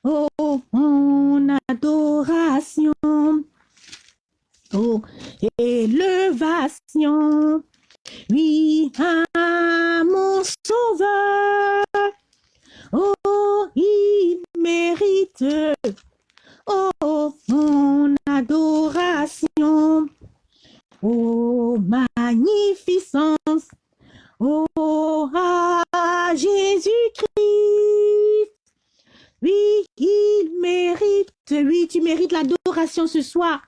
[SPEAKER 1] oh, mon adoration. Oh, élevation, oui, mon sauveur. Oh, il mérite, oh, mon adoration. Oh, magnificence, oh, à Jésus-Christ. Oui, il mérite, oui, tu mérites l'adoration ce soir.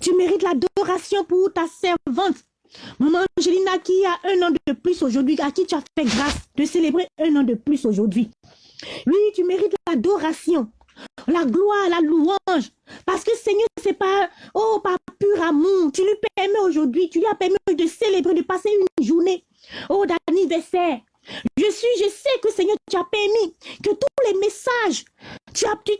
[SPEAKER 1] Tu mérites l'adoration pour ta servante. Maman Angelina qui a un an de plus aujourd'hui, à qui tu as fait grâce de célébrer un an de plus aujourd'hui. Oui, tu mérites l'adoration, la gloire, la louange. Parce que Seigneur, c'est pas, oh, par pur amour. Tu lui permets aujourd'hui, tu lui as permis de célébrer, de passer une journée, oh, d'anniversaire. Je suis, je sais que Seigneur, tu as permis que tous les messages, tu as, tu,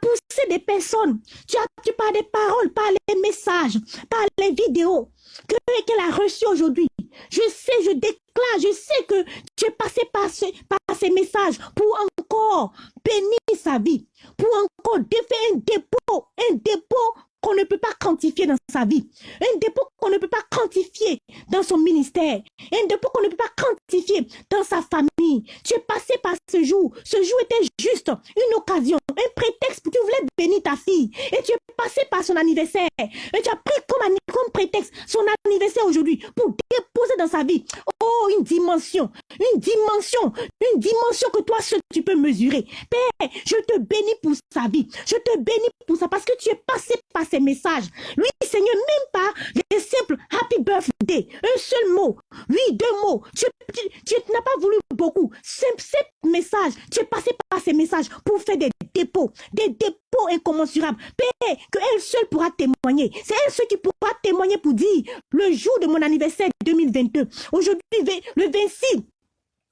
[SPEAKER 1] poussé des personnes, tu as, tu par des paroles, par les messages, par les vidéos, que qu'elle a reçu aujourd'hui. Je sais, je déclare, je sais que tu es passé par, ce, par ces messages pour encore bénir sa vie, pour encore faire un dépôt, un dépôt qu'on ne peut pas quantifier dans sa vie, un dépôt qu'on ne peut pas quantifier dans son ministère, un dépôt qu'on ne peut pas quantifier dans sa famille. Tu es passé par ce jour. Ce jour était juste une occasion, un prétexte pour que tu voulais bénir ta fille. Et tu es passé par son anniversaire. Et tu as pris comme, prétexte son anniversaire aujourd'hui pour déposer dans sa vie. Oh, une dimension, une dimension, une dimension que toi seul tu peux mesurer. Père, je te bénis pour sa vie. Je te bénis pour ça parce que tu es passé par ces messages. Oui, Seigneur, même pas les simples happy birthday. Un seul mot. Oui, deux mots. Tu, n'as pas voulu beaucoup. Simple, simple message. Tu es passé par ces messages pour faire des dépôts. Des dépôts incommensurables. Père, que elle seule pourra témoigner. C'est elle seule qui pourra témoigner pour dire le jour de mon anniversaire 2022. Aujourd'hui, le 26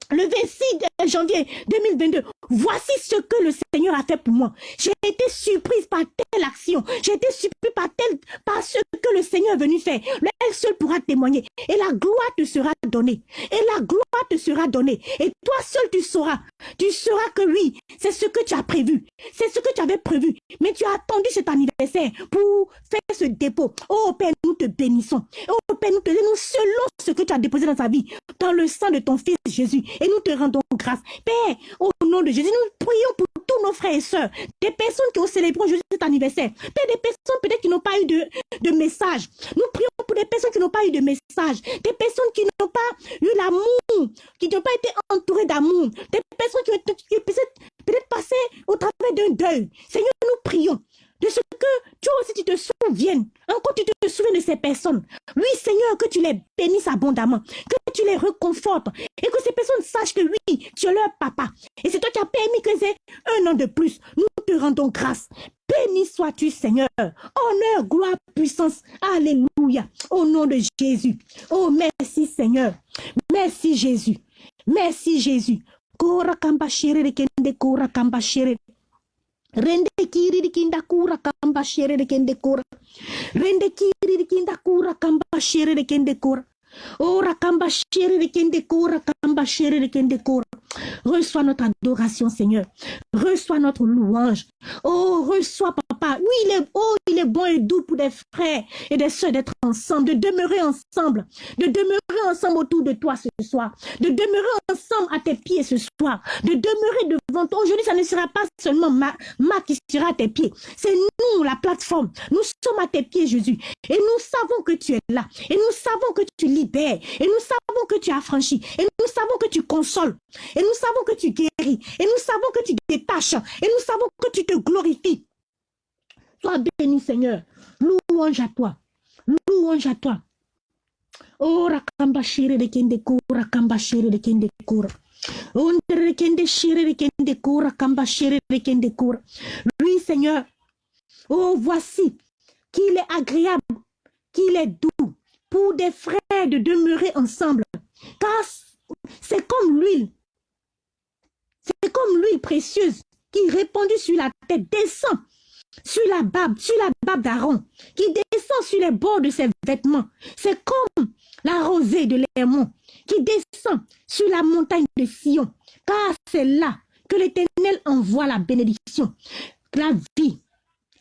[SPEAKER 1] le 26 janvier 2022, voici ce que le Seigneur a fait pour moi. J'ai été surprise par action. J'ai été surprise par, tel, par ce que le Seigneur est venu faire. Elle seul pourra témoigner. Et la gloire te sera donnée. Et la gloire te sera donnée. Et toi seul tu sauras. Tu sauras que oui, c'est ce que tu as prévu. C'est ce que tu avais prévu. Mais tu as attendu cet anniversaire pour faire ce dépôt. Oh Père, nous te bénissons. Oh Père, nous te bénissons selon ce que tu as déposé dans sa vie. Dans le sang de ton Fils Jésus. Et nous te rendons grâce. Père, au nom de Jésus, nous prions pour tous nos frères et sœurs, des personnes qui ont célébré aujourd'hui cet anniversaire. Père, des personnes peut-être qui n'ont pas eu de, de message. Nous prions pour des personnes qui n'ont pas eu de message. Des personnes qui n'ont pas eu l'amour, qui n'ont pas été entourées d'amour. Des personnes qui ont peut-être passé au travers d'un deuil. Seigneur, nous prions de ce que toi aussi tu te souviennes. Encore tu te souviens de ces personnes? Oui, Seigneur, que tu les bénisses abondamment, que tu les reconfortes et que ces personnes sachent que oui, tu es leur papa. Et c'est toi qui as permis que c'est un an de plus. Nous te rendons grâce. Béni sois-tu, Seigneur. Honneur, gloire, puissance. Alléluia. Au nom de Jésus. Oh, merci, Seigneur. Merci, Jésus. Merci, Jésus. Kora kamba kora kamba Rende kiri dikinda kura kamba shere de kende kura. Rende kiri dikinda kura kamba shere de kende kura. Ora kamba shere de kende kura kamba shere de kende kura. Reçois notre adoration, Seigneur. Reçois notre louange. Oh, reçois, papa. Oui, il est, oh, il est bon et doux pour des frères et des soeurs d'être ensemble, de demeurer ensemble, de demeurer ensemble autour de toi ce soir, de demeurer ensemble à tes pieds ce soir, de demeurer devant toi. Aujourd'hui, ça ne sera pas seulement ma, qui sera à tes pieds. C'est nous, la plateforme. Nous sommes à tes pieds, Jésus. Et nous savons que tu es là. Et nous savons que tu libères. Et nous savons que tu as franchi. Et nous savons que tu consoles. Et savons que tu guéris. Et nous savons que tu détaches. Et nous savons que tu te glorifies. Sois béni, Seigneur. Louange à toi. Louange à toi. Oh, rakamba de kende rakamba shire de kende shire de. Oui, Seigneur. Oh, voici qu'il est agréable, qu'il est doux pour des frères de demeurer ensemble. Car c'est comme l'huile c'est comme l'huile précieuse qui répandue sur la tête descend sur la barbe, sur la barbe d'Aaron, qui descend sur les bords de ses vêtements. C'est comme la rosée de l'Hermon qui descend sur la montagne de Sion, car c'est là que l'Éternel envoie la bénédiction, la vie,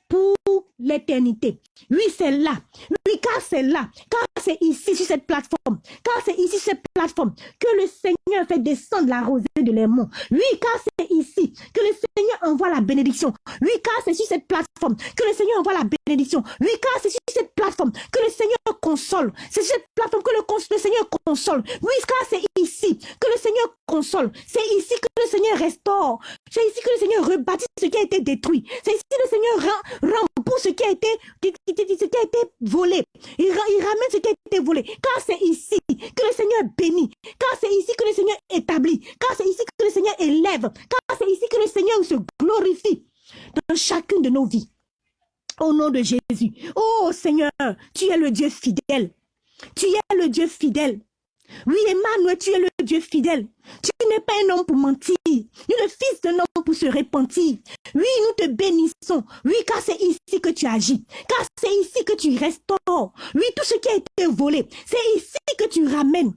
[SPEAKER 1] pour l'éternité. Oui, c'est là. Oui, car c'est là. Car c'est ici, sur cette plateforme. Car c'est ici, sur cette plateforme, que le Seigneur fait descendre la rosée de l'aimant. Oui, car c'est ici que le Seigneur envoie la bénédiction. Oui, car c'est sur cette plateforme que le Seigneur envoie la bénédiction. Oui, car c'est sur cette plateforme que le Seigneur console. C'est sur cette plateforme que le, le Seigneur console. Oui, car c'est ici que le Seigneur console. C'est ici que le Seigneur restaure. C'est ici que le Seigneur rebâtit ce qui a été détruit. C'est ici que le Seigneur rembourse ce qui a été, ce qui a été volé. Il, il ramène ce qui a été volé. Car c'est ici que le Seigneur bénit. Car c'est ici que le Seigneur établit. Car c'est ici que le Seigneur élève. Car c'est ici que le Seigneur se glorifie dans chacune de nos vies. Au nom de Jésus. Oh Seigneur, tu es le Dieu fidèle. Tu es le Dieu fidèle. Oui, Emmanuel, tu es le Dieu fidèle. Tu n'es pas un homme pour mentir, ni le fils d'un homme pour se repentir. Oui, nous te bénissons. Oui, car c'est ici que tu agis. Car c'est ici que tu restaures. Oui, tout ce qui a été volé, c'est ici que tu ramènes.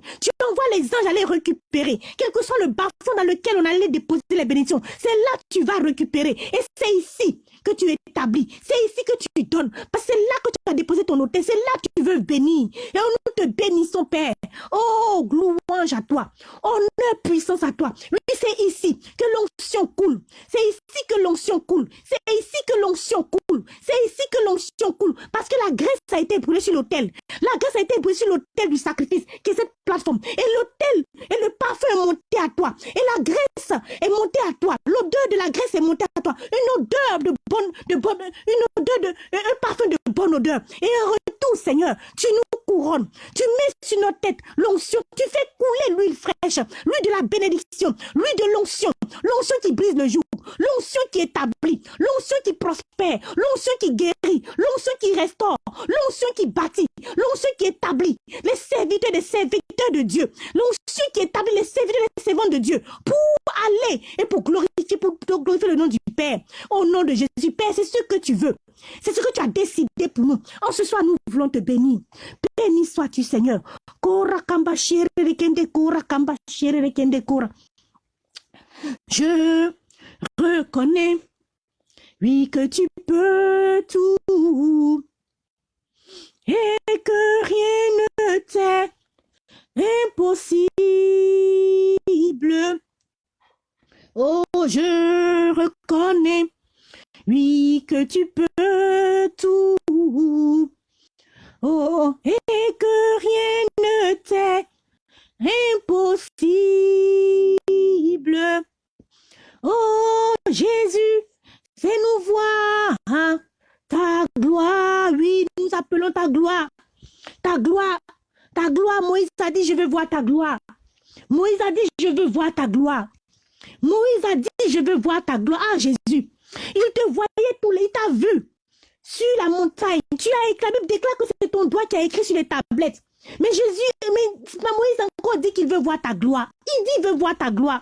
[SPEAKER 1] Envoies les anges aller récupérer. Quel que soit le bas dans lequel on allait déposer les bénédictions, c'est là que tu vas récupérer. Et c'est ici que tu établis. C'est ici que tu donnes. Parce que c'est là que tu as déposé ton hôtel. C'est là que tu veux bénir. Et nous te bénissons, Père. Oh, louange à toi. Honneur, puissance à toi. Oui, c'est ici que l'onction coule. C'est ici que l'onction coule. C'est ici que l'onction coule. C'est ici que l'onction coule. Parce que la graisse a été brûlée sur l'autel. La graisse a été brûlée sur l'autel du sacrifice, qui est cette plateforme. Et l'autel et le parfum est monté à toi. Et la graisse est montée à toi. L'odeur de la graisse est montée à toi. Une odeur de bonne, de bonne, une odeur de, un parfum de bonne odeur. Et en retour, Seigneur, tu nous couronnes. Tu mets sur notre tête l'onction. Tu fais couler l'huile fraîche, l'huile de la bénédiction, l'huile de l'onction, l'onction qui brise le jour, l'onction qui établit, l'onction qui prospère, l'onction qui guérit, l'onction qui restaure, l'onction qui bâtit, l'onction qui établit les serviteurs des serviteurs de Dieu, l'onction qui établit les serviteurs des servants de Dieu pour aller et pour glorifier, pour glorifier le nom du Père. Au nom de Jésus, Père, c'est ce que tu veux. C'est ce que tu as décidé pour nous. En ce soir, nous voulons te bénir. Béni sois-tu, Seigneur. Je reconnais, oui, que tu peux tout et que rien ne t'est impossible. Oh, je reconnais, oui, que tu peux tout. Oh, et que rien ne t'est impossible. Oh, Jésus, fais-nous voir ta gloire. Oui, nous appelons ta gloire. Ta gloire. Ta gloire, Moïse a dit, je veux voir ta gloire. Moïse a dit, je veux voir ta gloire. Moïse a dit, je veux voir ta gloire. Ah, Jésus, il te voyait tous les, il t'a vu sur la montagne. Tu as écrit, la déclare que c'est ton doigt qui a écrit sur les tablettes. Mais Jésus, mais Moïse encore dit qu'il veut voir ta gloire. Il dit, il veut voir ta gloire.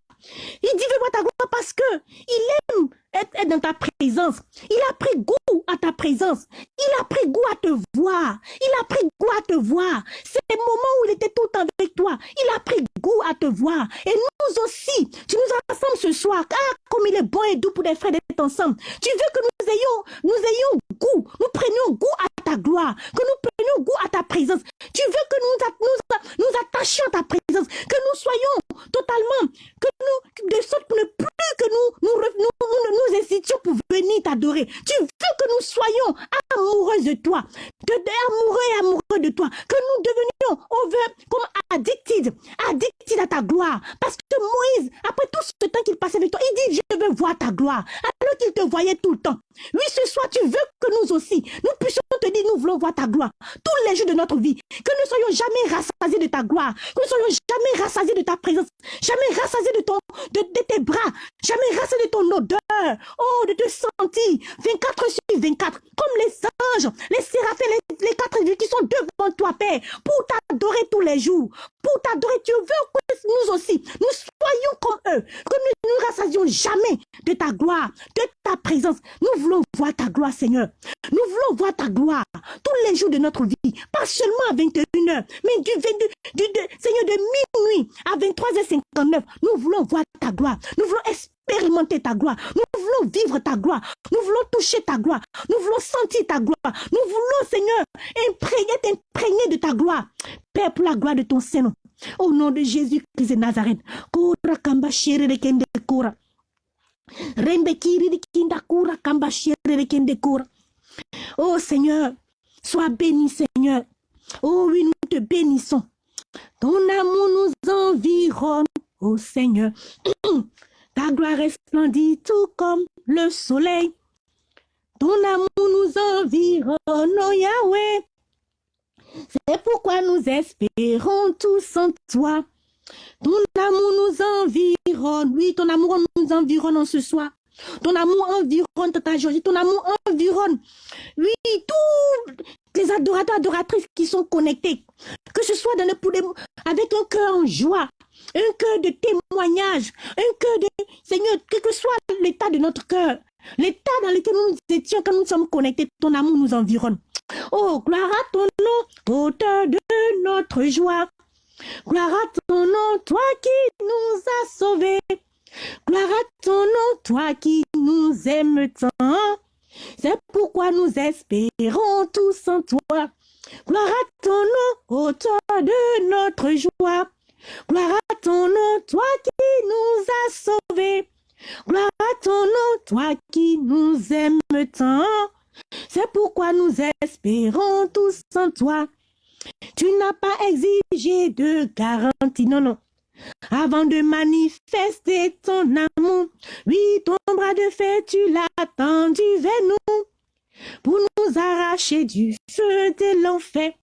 [SPEAKER 1] Il dit, il veut voir ta gloire parce que il aime être, dans ta présence. Il a pris goût à ta présence. Il a pris goût à te voir. Il a pris goût à te voir. C'est le moment où il était tout avec toi. Il a pris goût à te voir. Et nous aussi, tu nous rassembles ce soir. Ah, comme il est bon et doux pour des frères d'être ensemble. Tu veux que nous ayons, nous ayons goût, nous prenions goût à ta gloire, que nous prenions goût à ta présence. Tu veux que nous nous, nous attachions à ta présence, que nous soyons totalement, que nous, de sorte ne plus que nous nous, nous, nous, nous institutions pour venir t'adorer. Tu veux que nous soyons amoureux de toi, de, amoureux et amoureux de toi, que nous devenions over, comme addicted, addicted à ta gloire. Parce que Moïse, après tout ce temps qu'il passait avec toi, il dit, je veux voir ta gloire. Alors qu'il te voyait tout le temps. Oui, ce soir, tu veux que nous aussi, nous puissions te dire, nous voulons voir ta gloire tous les jours de notre vie. Que nous soyons jamais rassasiés de ta gloire. Que nous soyons jamais rassasiés de ta présence. Jamais rassasiés de, ton, de, tes bras. Jamais rassasiés de ton odeur. Oh, de te sentir 24 sur 24. Comme les anges, les séraphins, les, les quatre vies qui sont devant toi, Père. Pour t'adorer tous les jours. Pour t'adorer, tu veux que nous aussi, nous soyons comme eux. Que nous ne nous rassasions jamais de ta gloire, de ta présence. Nous voulons voir ta gloire, Seigneur. Nous voulons voir ta gloire tous les jours de notre vie. Pas seulement à 21h, mais du, 22, du Seigneur, de minuit à 23h59. Nous voulons voir ta gloire. Nous voulons expérimenter ta gloire. Nous voulons vivre ta gloire. Nous voulons toucher ta gloire. Nous voulons sentir ta gloire. Nous voulons, Seigneur, imprégner, t'imprégner de ta gloire. Père, pour la gloire de ton Seigneur. Au nom de Jésus-Christ de Nazareth. Oh Seigneur, sois béni Seigneur. Oh oui, nous te bénissons. Ton amour nous environne, oh Seigneur. Ta gloire resplendit tout comme le soleil. Ton amour nous environne, oh Yahweh. C'est pourquoi nous espérons tous en toi. Ton amour nous environne. Oui, ton amour nous environne en ce soir. Ton amour environne ta joie. Ton amour environne. Oui, tous les adorateurs, adoratrices qui sont connectés. Que ce soit dans le, avec un cœur en joie, un cœur de témoignage, un cœur de Seigneur, quel que soit l'état de notre cœur, l'état dans lequel nous étions quand nous sommes connectés, ton amour nous environne. Oh, gloire à ton nom, auteur de notre joie. Gloire à ton nom, toi qui nous as sauvés. Gloire à ton nom, toi qui nous aimes tant. C'est pourquoi nous espérons tous en toi. Gloire à ton nom, auteur de notre joie. Gloire à ton nom, toi qui nous as sauvés. Gloire à ton nom, toi qui nous aimes tant. C'est pourquoi nous espérons tous en toi. Tu n'as pas exigé de garantie, non, non. Avant de manifester ton amour, oui, ton bras de fer, tu l'as tendu vers nous pour nous arracher du feu de l'enfer.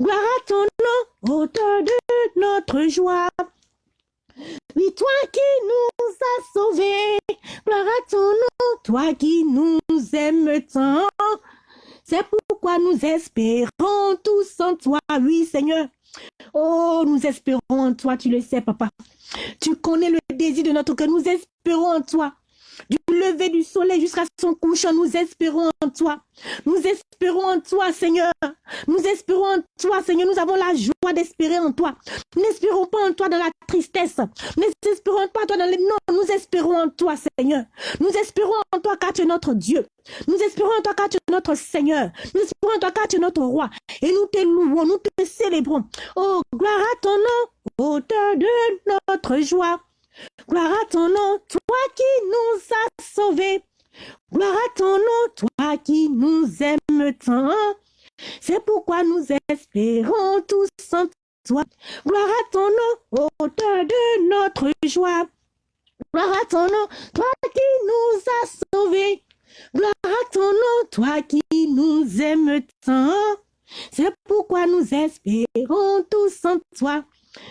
[SPEAKER 1] Gloire à ton nom, auteur de notre joie. Oui, toi qui nous as sauvés, gloire à ton nom, toi qui nous aimes tant. C'est pourquoi nous espérons tous en toi, oui Seigneur. Oh, nous espérons en toi, tu le sais, papa. Tu connais le désir de notre cœur, nous espérons en toi. Du lever du soleil jusqu'à son couchant, nous espérons en toi. Nous espérons en toi, Seigneur. Nous espérons en toi, Seigneur. Nous avons la joie d'espérer en toi. Nous n'espérons pas en toi dans la tristesse. Nous n'espérons pas en toi dans les... Non, nous espérons en toi, Seigneur. Nous espérons en toi car tu es notre Dieu. Nous espérons en toi car tu es notre Seigneur. Nous espérons en toi car tu es notre roi. Et nous te louons, nous te célébrons. Oh, gloire à ton nom, auteur de notre joie. Gloire à ton nom, toi qui nous as sauvés. Gloire à ton nom, toi qui nous aimes tant. C'est pourquoi nous espérons tous en toi. Gloire à ton nom, auteur de notre joie. Gloire à ton nom, toi qui nous as sauvés. Gloire à ton nom, toi qui nous aimes tant. C'est pourquoi nous espérons tous en toi.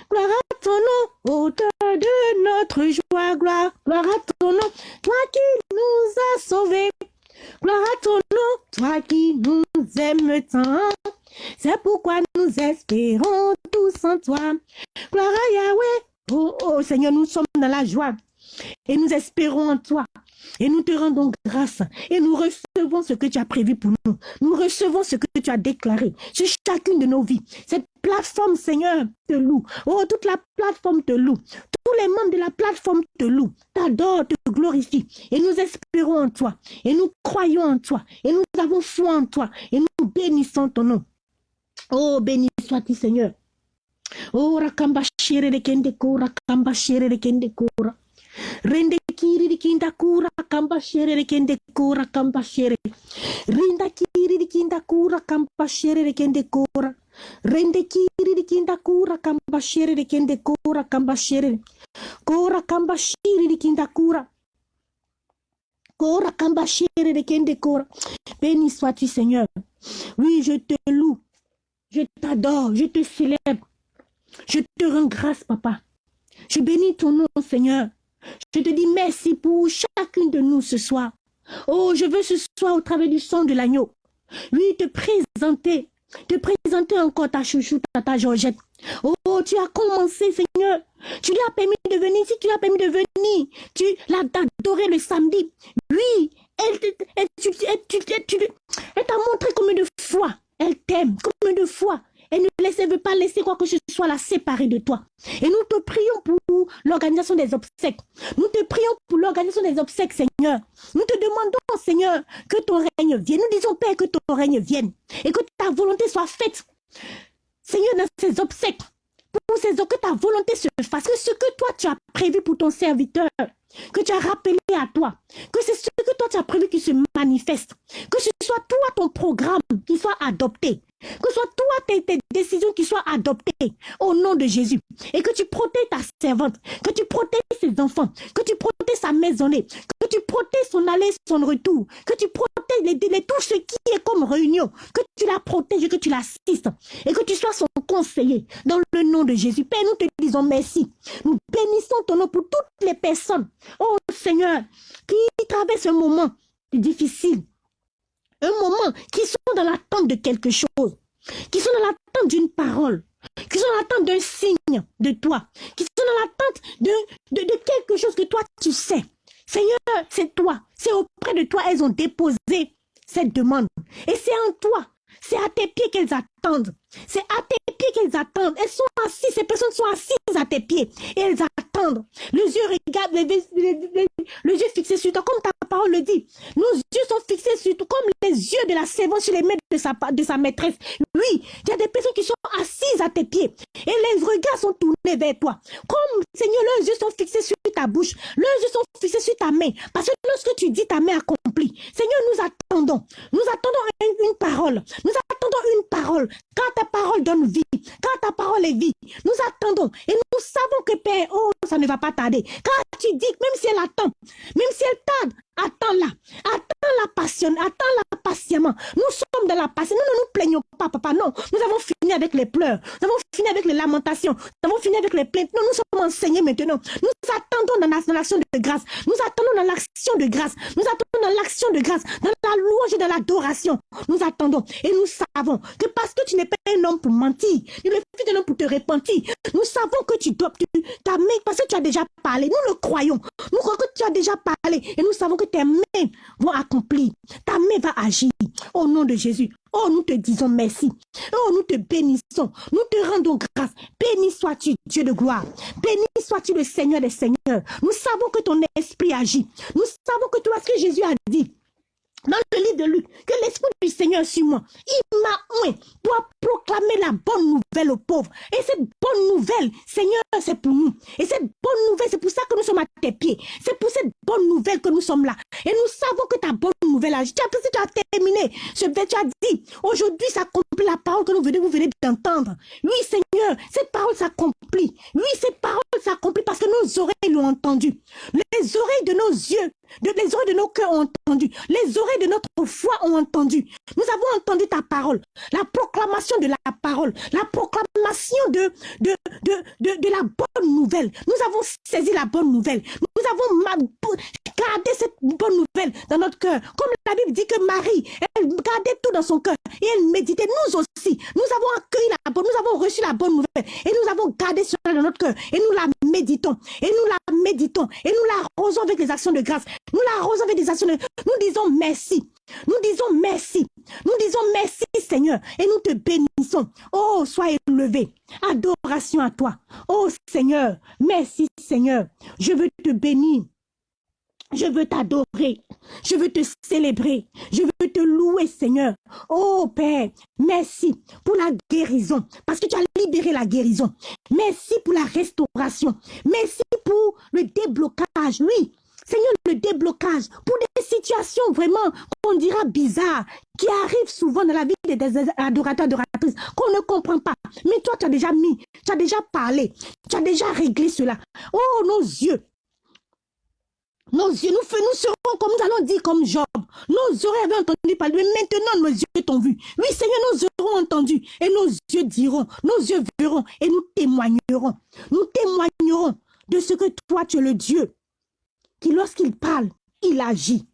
[SPEAKER 1] Gloire à ton nom, auteur de notre joie, gloire, gloire à ton nom, toi qui nous as sauvés. Gloire à ton nom, toi qui nous aimes tant. C'est pourquoi nous espérons tous en toi. Gloire à Yahweh. Oh, oh Seigneur, nous sommes dans la joie. Et nous espérons en toi. Et nous te rendons grâce. Et nous recevons ce que tu as prévu pour nous. Nous recevons ce que tu as déclaré sur chacune de nos vies. Cette plateforme, Seigneur, te loue. Oh, toute la plateforme te loue. Tous les membres de la plateforme te louent, t'adorent, te glorifient. Et nous espérons en toi. Et nous croyons en toi. Et nous avons foi en toi. Et nous bénissons ton nom. Oh, béni sois-tu, Seigneur. Oh, rakamba shere de kende kura, rakamba shere de kende kura. Rende kiri di kinda kura kamba shere de kende kura kamba shere. Rinda kiri di kinda kura kamba shere de kende kura. Rende kiri di kinda kura kamba shere de kende kura kamba shere. Kura kamba kinda kura. Kura kamba kende kura. Béni sois-tu Seigneur. Oui, je te loue. Je t'adore. Je te célèbre. Je te rends grâce, papa. Je bénis ton nom, Seigneur. Je te dis merci pour chacune de nous ce soir. Oh, je veux ce soir au travers du son de l'agneau. Oui, te présenter, te présenter encore ta chouchou, ta Georgette. Oh, tu as commencé, Seigneur. Tu lui as permis de venir. Si tu lui as permis de venir, tu l'as adoré le samedi. Oui, Elle, t'a montré combien de fois elle t'aime, combien de fois elle ne veut pas laisser quoi que ce soit la séparer de toi. Et nous te prions pour l'organisation des obsèques. Nous te prions pour l'organisation des obsèques, Seigneur. Nous te demandons, Seigneur, que ton règne vienne. Nous disons, Père, que ton règne vienne et que ta volonté soit faite. Seigneur, dans ces obsèques, pour que ta volonté se fasse, que ce que toi tu as prévu pour ton serviteur, que tu as rappelé à toi, que c'est ce que toi tu as prévu qui se manifeste, que ce soit toi ton programme qui soit adopté, que ce soit toi tes, décisions qui soient adoptées au nom de Jésus. Et que tu protèges ta servante, que tu protèges ses enfants, que tu protèges sa maisonnée, que tu protèges son aller, son retour, que tu protèges tout ce qui est comme réunion, que tu la protèges que tu l'assistes. Et que tu sois son conseiller dans le nom de Jésus. Père, nous te disons merci. Nous bénissons ton nom pour toutes les personnes, oh Seigneur, qui traversent un moment difficile un moment, qui sont dans l'attente de quelque chose, qui sont dans l'attente d'une parole, qui sont dans l'attente d'un signe de toi, qui sont dans l'attente de, quelque chose que toi tu sais. Seigneur, c'est toi, c'est auprès de toi, elles ont déposé cette demande. Et c'est en toi, c'est à tes pieds qu'elles attendent. C'est à tes pieds qu'elles attendent. Elles sont assises, ces personnes sont assises à tes pieds et elles attendent. Les yeux regardent, les, les, yeux fixés sur toi, comme ta parole le dit. Nos yeux sont fixés sur toi, comme les yeux de la servante sur les mains de sa, de sa maîtresse. Oui, il y a des personnes qui sont assises à tes pieds et les regards sont tournés vers toi. Comme, Seigneur, leurs yeux sont fixés sur ta bouche, leurs yeux sont fixés sur ta main. Parce que lorsque tu dis ta main accomplie, Seigneur, nous attendons. Nous attendons une, une parole. Nous attendons une parole. Quand ta parole donne vie, quand ta parole est vie, nous attendons et nous savons que Père, oh, ça ne va pas tarder. Quand tu dis, même si elle attend, même si elle tarde, attends-la, attends-la passionne, attends-la patiemment. Nous sommes dans la patience, nous ne nous plaignons pas, papa, non. Nous avons fini avec les pleurs, nous avons fini avec les lamentations, nous avons fini avec les plaintes. Non, nous sommes enseignés maintenant. Nous attendons dans l'action de grâce, nous attendons dans l'action de grâce, nous attendons dans l'action de grâce, dans la louange et dans l'adoration. Nous attendons. Et nous savons que parce que tu n'es pas un homme pour mentir, ni le fils d'un homme pour te repentir, nous savons que tu dois, tu, ta parce que tu as déjà parlé, nous le croyons, nous croyons que tu as déjà parlé. Et nous savons que tes mains vont accomplir, ta main va agir au nom de Jésus. Oh, nous te disons merci. Oh, nous te bénissons. Nous te rendons grâce. Béni sois-tu, Dieu de gloire. Béni sois-tu le Seigneur des Seigneurs. Nous savons que ton esprit agit. Nous savons que toi, ce que Jésus a dit, dans le livre de Luc, que l'Esprit du Seigneur sur moi, il m'a oint pour proclamer la bonne nouvelle aux pauvres. Et cette bonne nouvelle, Seigneur, c'est pour nous. Et cette bonne nouvelle, c'est pour ça que nous sommes à tes pieds. C'est pour cette bonne nouvelle que nous sommes là. Et nous savons que ta bonne nouvelle agit. Tu as, tu as terminé. Ce tu as dit, aujourd'hui s'accomplit la parole que nous venez, vous venez d'entendre. Oui, Seigneur, cette parole s'accomplit. Oui, cette parole s'accomplit parce que nos oreilles l'ont entendu. Les oreilles de nos yeux les oreilles de nos cœurs ont entendu. Les oreilles de notre foi ont entendu. Nous avons entendu ta parole. La proclamation de la parole. La proclamation de, de, de, de, la bonne nouvelle. Nous avons saisi la bonne nouvelle. Nous avons gardé cette bonne dans notre cœur. Comme la Bible dit que Marie, elle gardait tout dans son cœur. Et elle méditait. Nous aussi. Nous avons accueilli la bonne, nous avons reçu la bonne nouvelle. Et nous avons gardé cela dans notre cœur. Et nous la méditons. Et nous la méditons. Et nous la arrosons avec les actions de grâce. Nous l'arrosons avec des actions. Nous disons merci. Nous disons merci. Nous disons merci Seigneur. Et nous te bénissons. Oh, sois élevé. Adoration à toi. Oh Seigneur. Merci Seigneur. Je veux te bénir. Je veux t'adorer. Je veux te célébrer. Je veux te louer, Seigneur. Oh Père, merci pour la guérison. Parce que tu as libéré la guérison. Merci pour la restauration. Merci pour le déblocage. Oui, Seigneur, le déblocage pour des situations vraiment qu'on dira bizarres, qui arrivent souvent dans la vie des adorateurs, adoratrices, qu'on ne comprend pas. Mais toi, tu as déjà mis, tu as déjà parlé, tu as déjà réglé cela. Oh, nos yeux, nos yeux, nous, nous serons comme nous allons dire comme Job. Nos oreilles avaient entendu parler, mais maintenant nos yeux t'ont vu. Oui, Seigneur, nos yeux auront entendu et nos yeux diront, nos yeux verront et nous témoignerons. Nous témoignerons de ce que toi, tu es le Dieu qui, lorsqu'il parle, il agit.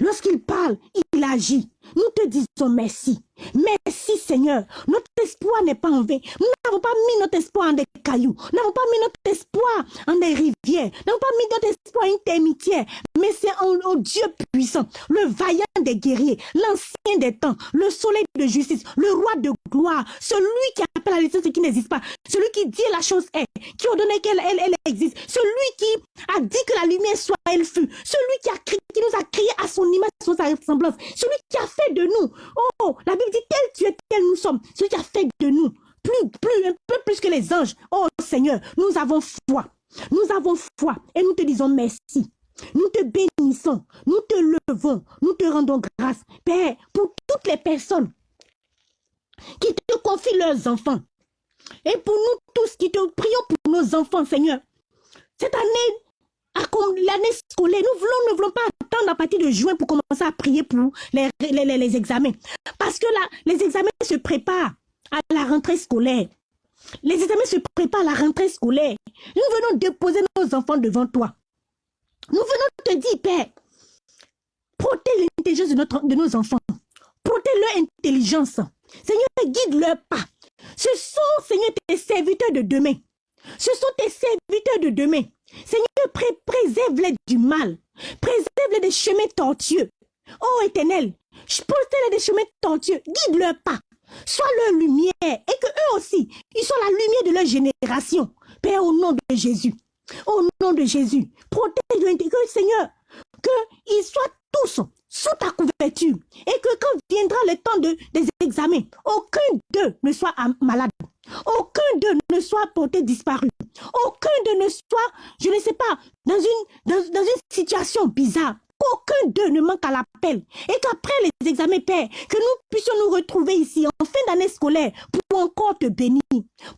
[SPEAKER 1] Lorsqu'il parle, agit. Nous te disons merci. Merci Seigneur. Notre espoir n'est pas en vain. Nous n'avons pas mis notre espoir en des cailloux. Nous n'avons pas mis notre espoir en des rivières. Nous n'avons pas mis notre pas une termitière, mais c'est un, Dieu puissant, le vaillant des guerriers, l'ancien des temps, le soleil de justice, le roi de gloire, celui qui appelle à l'existence ce qui n'existe pas, celui qui dit la chose est, qui ordonne qu'elle elle, elle existe, celui qui a dit que la lumière soit, elle fut, celui qui, a qui nous a créé à son image, à son ressemblance, celui qui a fait de nous, oh, la Bible dit tel tu es, tel nous sommes, celui qui a fait de nous, plus, plus, un peu plus que les anges, oh Seigneur, nous avons foi. Nous avons foi et nous te disons merci. Nous te bénissons, nous te levons, nous te rendons grâce, Père, pour toutes les personnes qui te confient leurs enfants. Et pour nous tous qui te prions pour nos enfants, Seigneur. Cette année, l'année scolaire, nous voulons, ne voulons pas attendre à partir de juin pour commencer à prier pour les, les, les examens. Parce que là, les examens se préparent à la rentrée scolaire. Les examens se préparent à la rentrée scolaire. Nous venons déposer nos enfants devant toi. Nous venons te dire, Père, protège l'intelligence de, de nos enfants. Protège leur intelligence. Seigneur, guide leur pas. Ce sont, Seigneur, tes serviteurs de demain. Ce sont tes serviteurs de demain. Seigneur, préserve-les du mal. Préserve-les des chemins tortueux. Oh éternel, protège-les des chemins tortueux. Guide leur pas. Sois leur lumière et que eux aussi, ils soient la lumière de leur génération. Père, au nom de Jésus. Au nom de Jésus. Protège le Seigneur. Qu'ils soient tous sous ta couverture. Et que quand viendra le temps de, des examens, aucun d'eux ne soit malade. Aucun d'eux ne soit porté disparu. Aucun d'eux ne soit, je ne sais pas, dans une, dans, dans une situation bizarre qu'aucun d'eux ne manque à l'appel et qu'après les examens, Père, que nous puissions nous retrouver ici en fin d'année scolaire pour encore te bénir,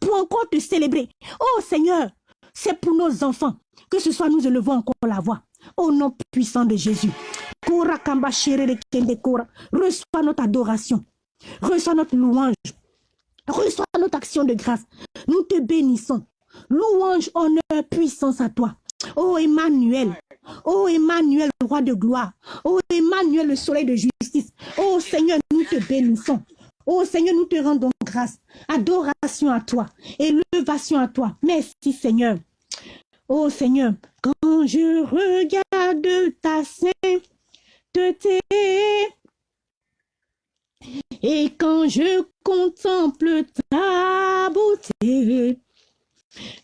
[SPEAKER 1] pour encore te célébrer. Oh Seigneur, c'est pour nos enfants que ce soit nous élevons encore la voix. Au nom puissant de Jésus. Reçois notre adoration. Reçois notre louange. Reçois notre action de grâce. Nous te bénissons. Louange, honneur, puissance à toi. Oh Emmanuel, oh Emmanuel, roi de gloire. Oh Emmanuel, le soleil de justice. Oh Seigneur, nous te bénissons. Oh Seigneur, nous te rendons grâce. Adoration à toi. Élevation à toi. Merci Seigneur. Oh Seigneur, quand je regarde ta et quand je contemple ta beauté,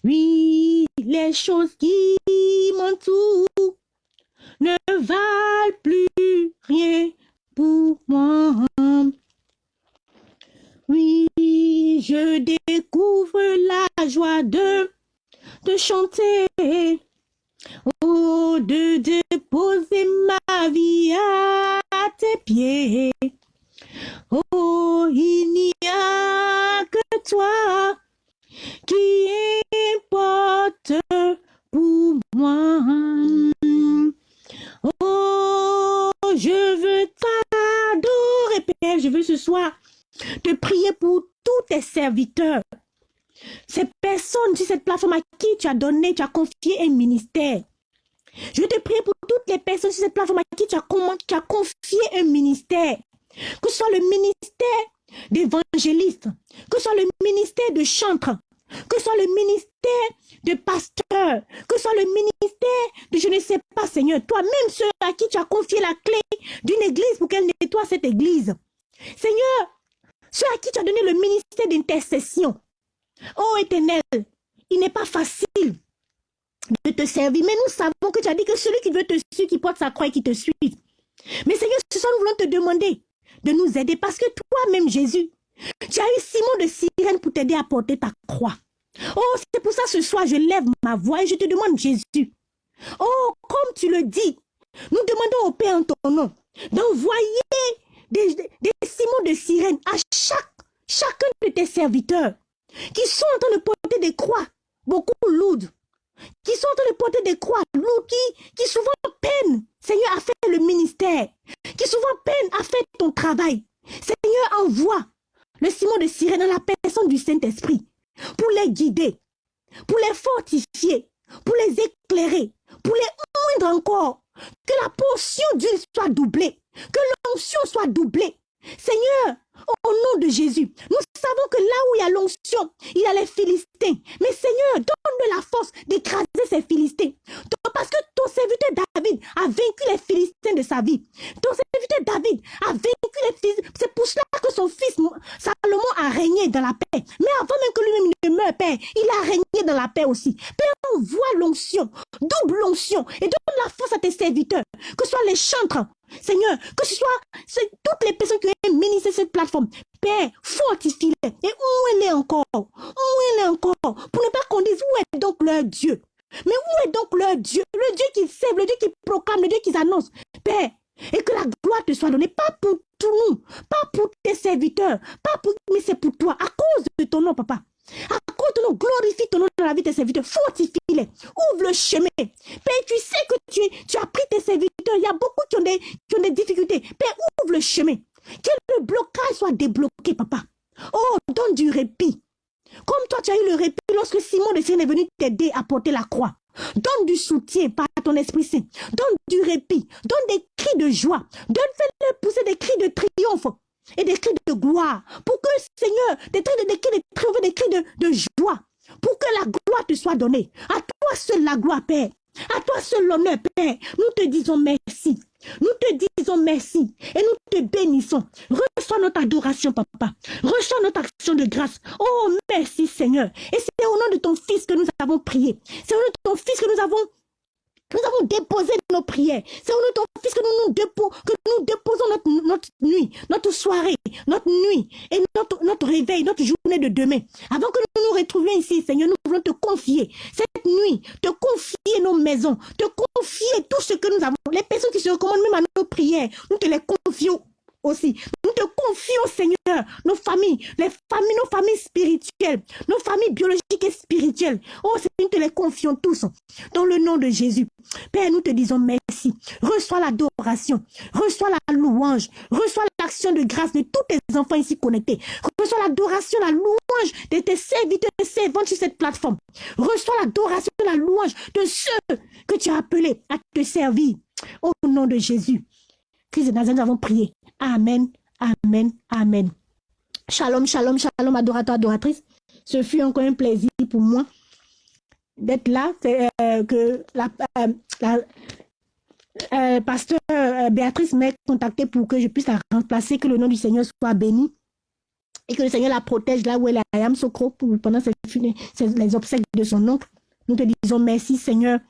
[SPEAKER 1] oui, les choses qui m'entourent ne valent plus rien pour moi. Oui, je découvre la joie de, de chanter, oh, de déposer ma vie à tes pieds. Oh, il n'y a que toi qui importe pour moi. Oh, je veux t'adorer, Père. Je veux ce soir te prier pour tous tes serviteurs. Ces personnes sur cette plateforme à qui tu as donné, tu as confié un ministère. Je te prier pour toutes les personnes sur cette plateforme à qui tu as, tu as confié un ministère. Que ce soit le ministère d'évangéliste, que ce soit le ministère de chantre, que ce soit le ministère de pasteur, que ce soit le ministère de je ne sais pas, Seigneur, toi-même ceux à qui tu as confié la clé d'une église pour qu'elle nettoie cette église. Seigneur, ceux à qui tu as donné le ministère d'intercession. Oh éternel, il n'est pas facile de te servir, mais nous savons que tu as dit que celui qui veut te suivre, qui porte sa croix et qui te suit. Mais Seigneur, ce soir, nous voulons te demander de nous aider parce que toi-même, Jésus, tu as eu Simon de Sirène pour t'aider à porter ta croix. Oh, c'est pour ça ce soir, je lève ma voix et je te demande, Jésus. Oh, comme tu le dis, nous demandons au Père en ton nom d'envoyer des, des, Simons de Sirène à chaque, chacun de tes serviteurs qui sont en train de porter des croix. Beaucoup lourdes, qui sont en train de porter des croix lourdes, qui, qui souvent peinent, Seigneur, à faire le ministère, qui souvent peinent à faire ton travail. Seigneur, envoie le Simon de Sirène dans la personne du Saint-Esprit, pour les guider, pour les fortifier, pour les éclairer, pour les moindre encore, que la portion d'huile soit doublée, que l'onction soit doublée. Seigneur, au nom de Jésus, nous savons que là où il y a l'onction, il y a les Philistins. Mais Seigneur, donne-nous la force d'écraser ces Philistins. Parce que ton David a vaincu les Philistins de sa vie. Ton serviteur David a vaincu les Philistins. C'est pour cela que son fils Salomon a régné dans la paix. Mais avant même que lui-même ne meure, Père, il a régné dans la paix aussi. Père, on voit l'onction, double onction, et donne la force à tes serviteurs, que ce soit les chantres, Seigneur, que ce soit toutes les personnes qui ont ministré cette plateforme. Père, fortifie-les. Et où elle est encore Où elle est encore Pour ne pas qu'on dise où est donc leur Dieu? Mais où est donc leur Dieu? Le Dieu qui sève, le Dieu qui proclame, le Dieu qui annonce. Père, et que la gloire te soit donnée, pas pour tout nous, pas pour tes serviteurs, pas pour, mais c'est pour toi, à cause de ton nom, papa. À cause de ton nom, glorifie ton nom dans la vie de tes serviteurs, fortifie-les, ouvre le chemin. Père, tu sais que tu, as pris tes serviteurs, il y a beaucoup qui ont des, difficultés. Père, ouvre le chemin. Que le blocage soit débloqué, papa. Oh, donne du répit. Comme toi, tu as eu le répit lorsque Simon de Seigneur est venu t'aider à porter la croix. Donne du soutien par ton Esprit Saint. Donne du répit. Donne des cris de joie. Donne, fais-le pousser des cris de triomphe et des cris de gloire. Pour que, Seigneur, des cris de, des cris de triomphe, de, joie. Pour que la gloire te soit donnée. À toi seul la gloire, Père. À toi seul l'honneur, Père. Nous te disons merci. Nous te disons merci et nous te bénissons. Reçois notre adoration, papa. Reçois notre action de grâce. Oh, merci, Seigneur. Et c'est au nom de ton Fils que nous avons prié. C'est au nom de ton Fils que nous avons nous avons déposé nos prières. C'est au nom de ton Fils que nous, nous, déposons notre, nuit, notre soirée, notre nuit et notre réveil, notre journée de demain. Avant que nous nous retrouvions ici, Seigneur, nous voulons te confier cette nuit, te confier nos maisons, te confier tout ce que nous avons. Les personnes qui se recommandent même à nos prières, nous te les confions aussi. Nous te confions, Seigneur, nos familles, les familles, nos familles spirituelles, nos familles biologiques et spirituelles. Oh, Seigneur, nous te les confions tous. Dans le nom de Jésus. Père, nous te disons merci. Reçois l'adoration. Reçois la louange. Reçois l'action de grâce de tous tes enfants ici connectés. Reçois l'adoration, la louange de tes serviteurs et servantes sur cette plateforme. Reçois l'adoration, la louange de ceux que tu as appelés à te servir. Au nom de Jésus. Christ de Nazareth, nous avons prié. Amen, Amen, Amen. Shalom, shalom, shalom, adorateur, adoratrice. Ce fut encore un plaisir pour moi d'être là. Euh, que la, euh, euh, pasteur Béatrice m'a contacté pour que je puisse la remplacer, que le nom du Seigneur soit béni et que le Seigneur la protège là où elle est à Yamsokro pendant les obsèques de son oncle. Nous te disons merci Seigneur.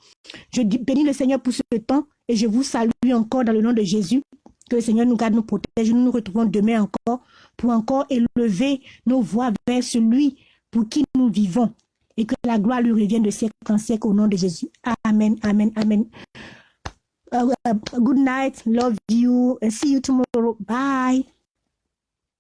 [SPEAKER 1] Je bénis le Seigneur pour ce temps et je vous salue encore dans le nom de Jésus. Que le Seigneur nous garde, nous protège. Nous nous retrouvons demain encore pour encore élever nos voix vers celui pour qui nous vivons. Et que la gloire lui revienne de siècle en siècle au nom de Jésus. Amen, amen, amen. Uh, uh, good night. Love you. See you tomorrow. Bye.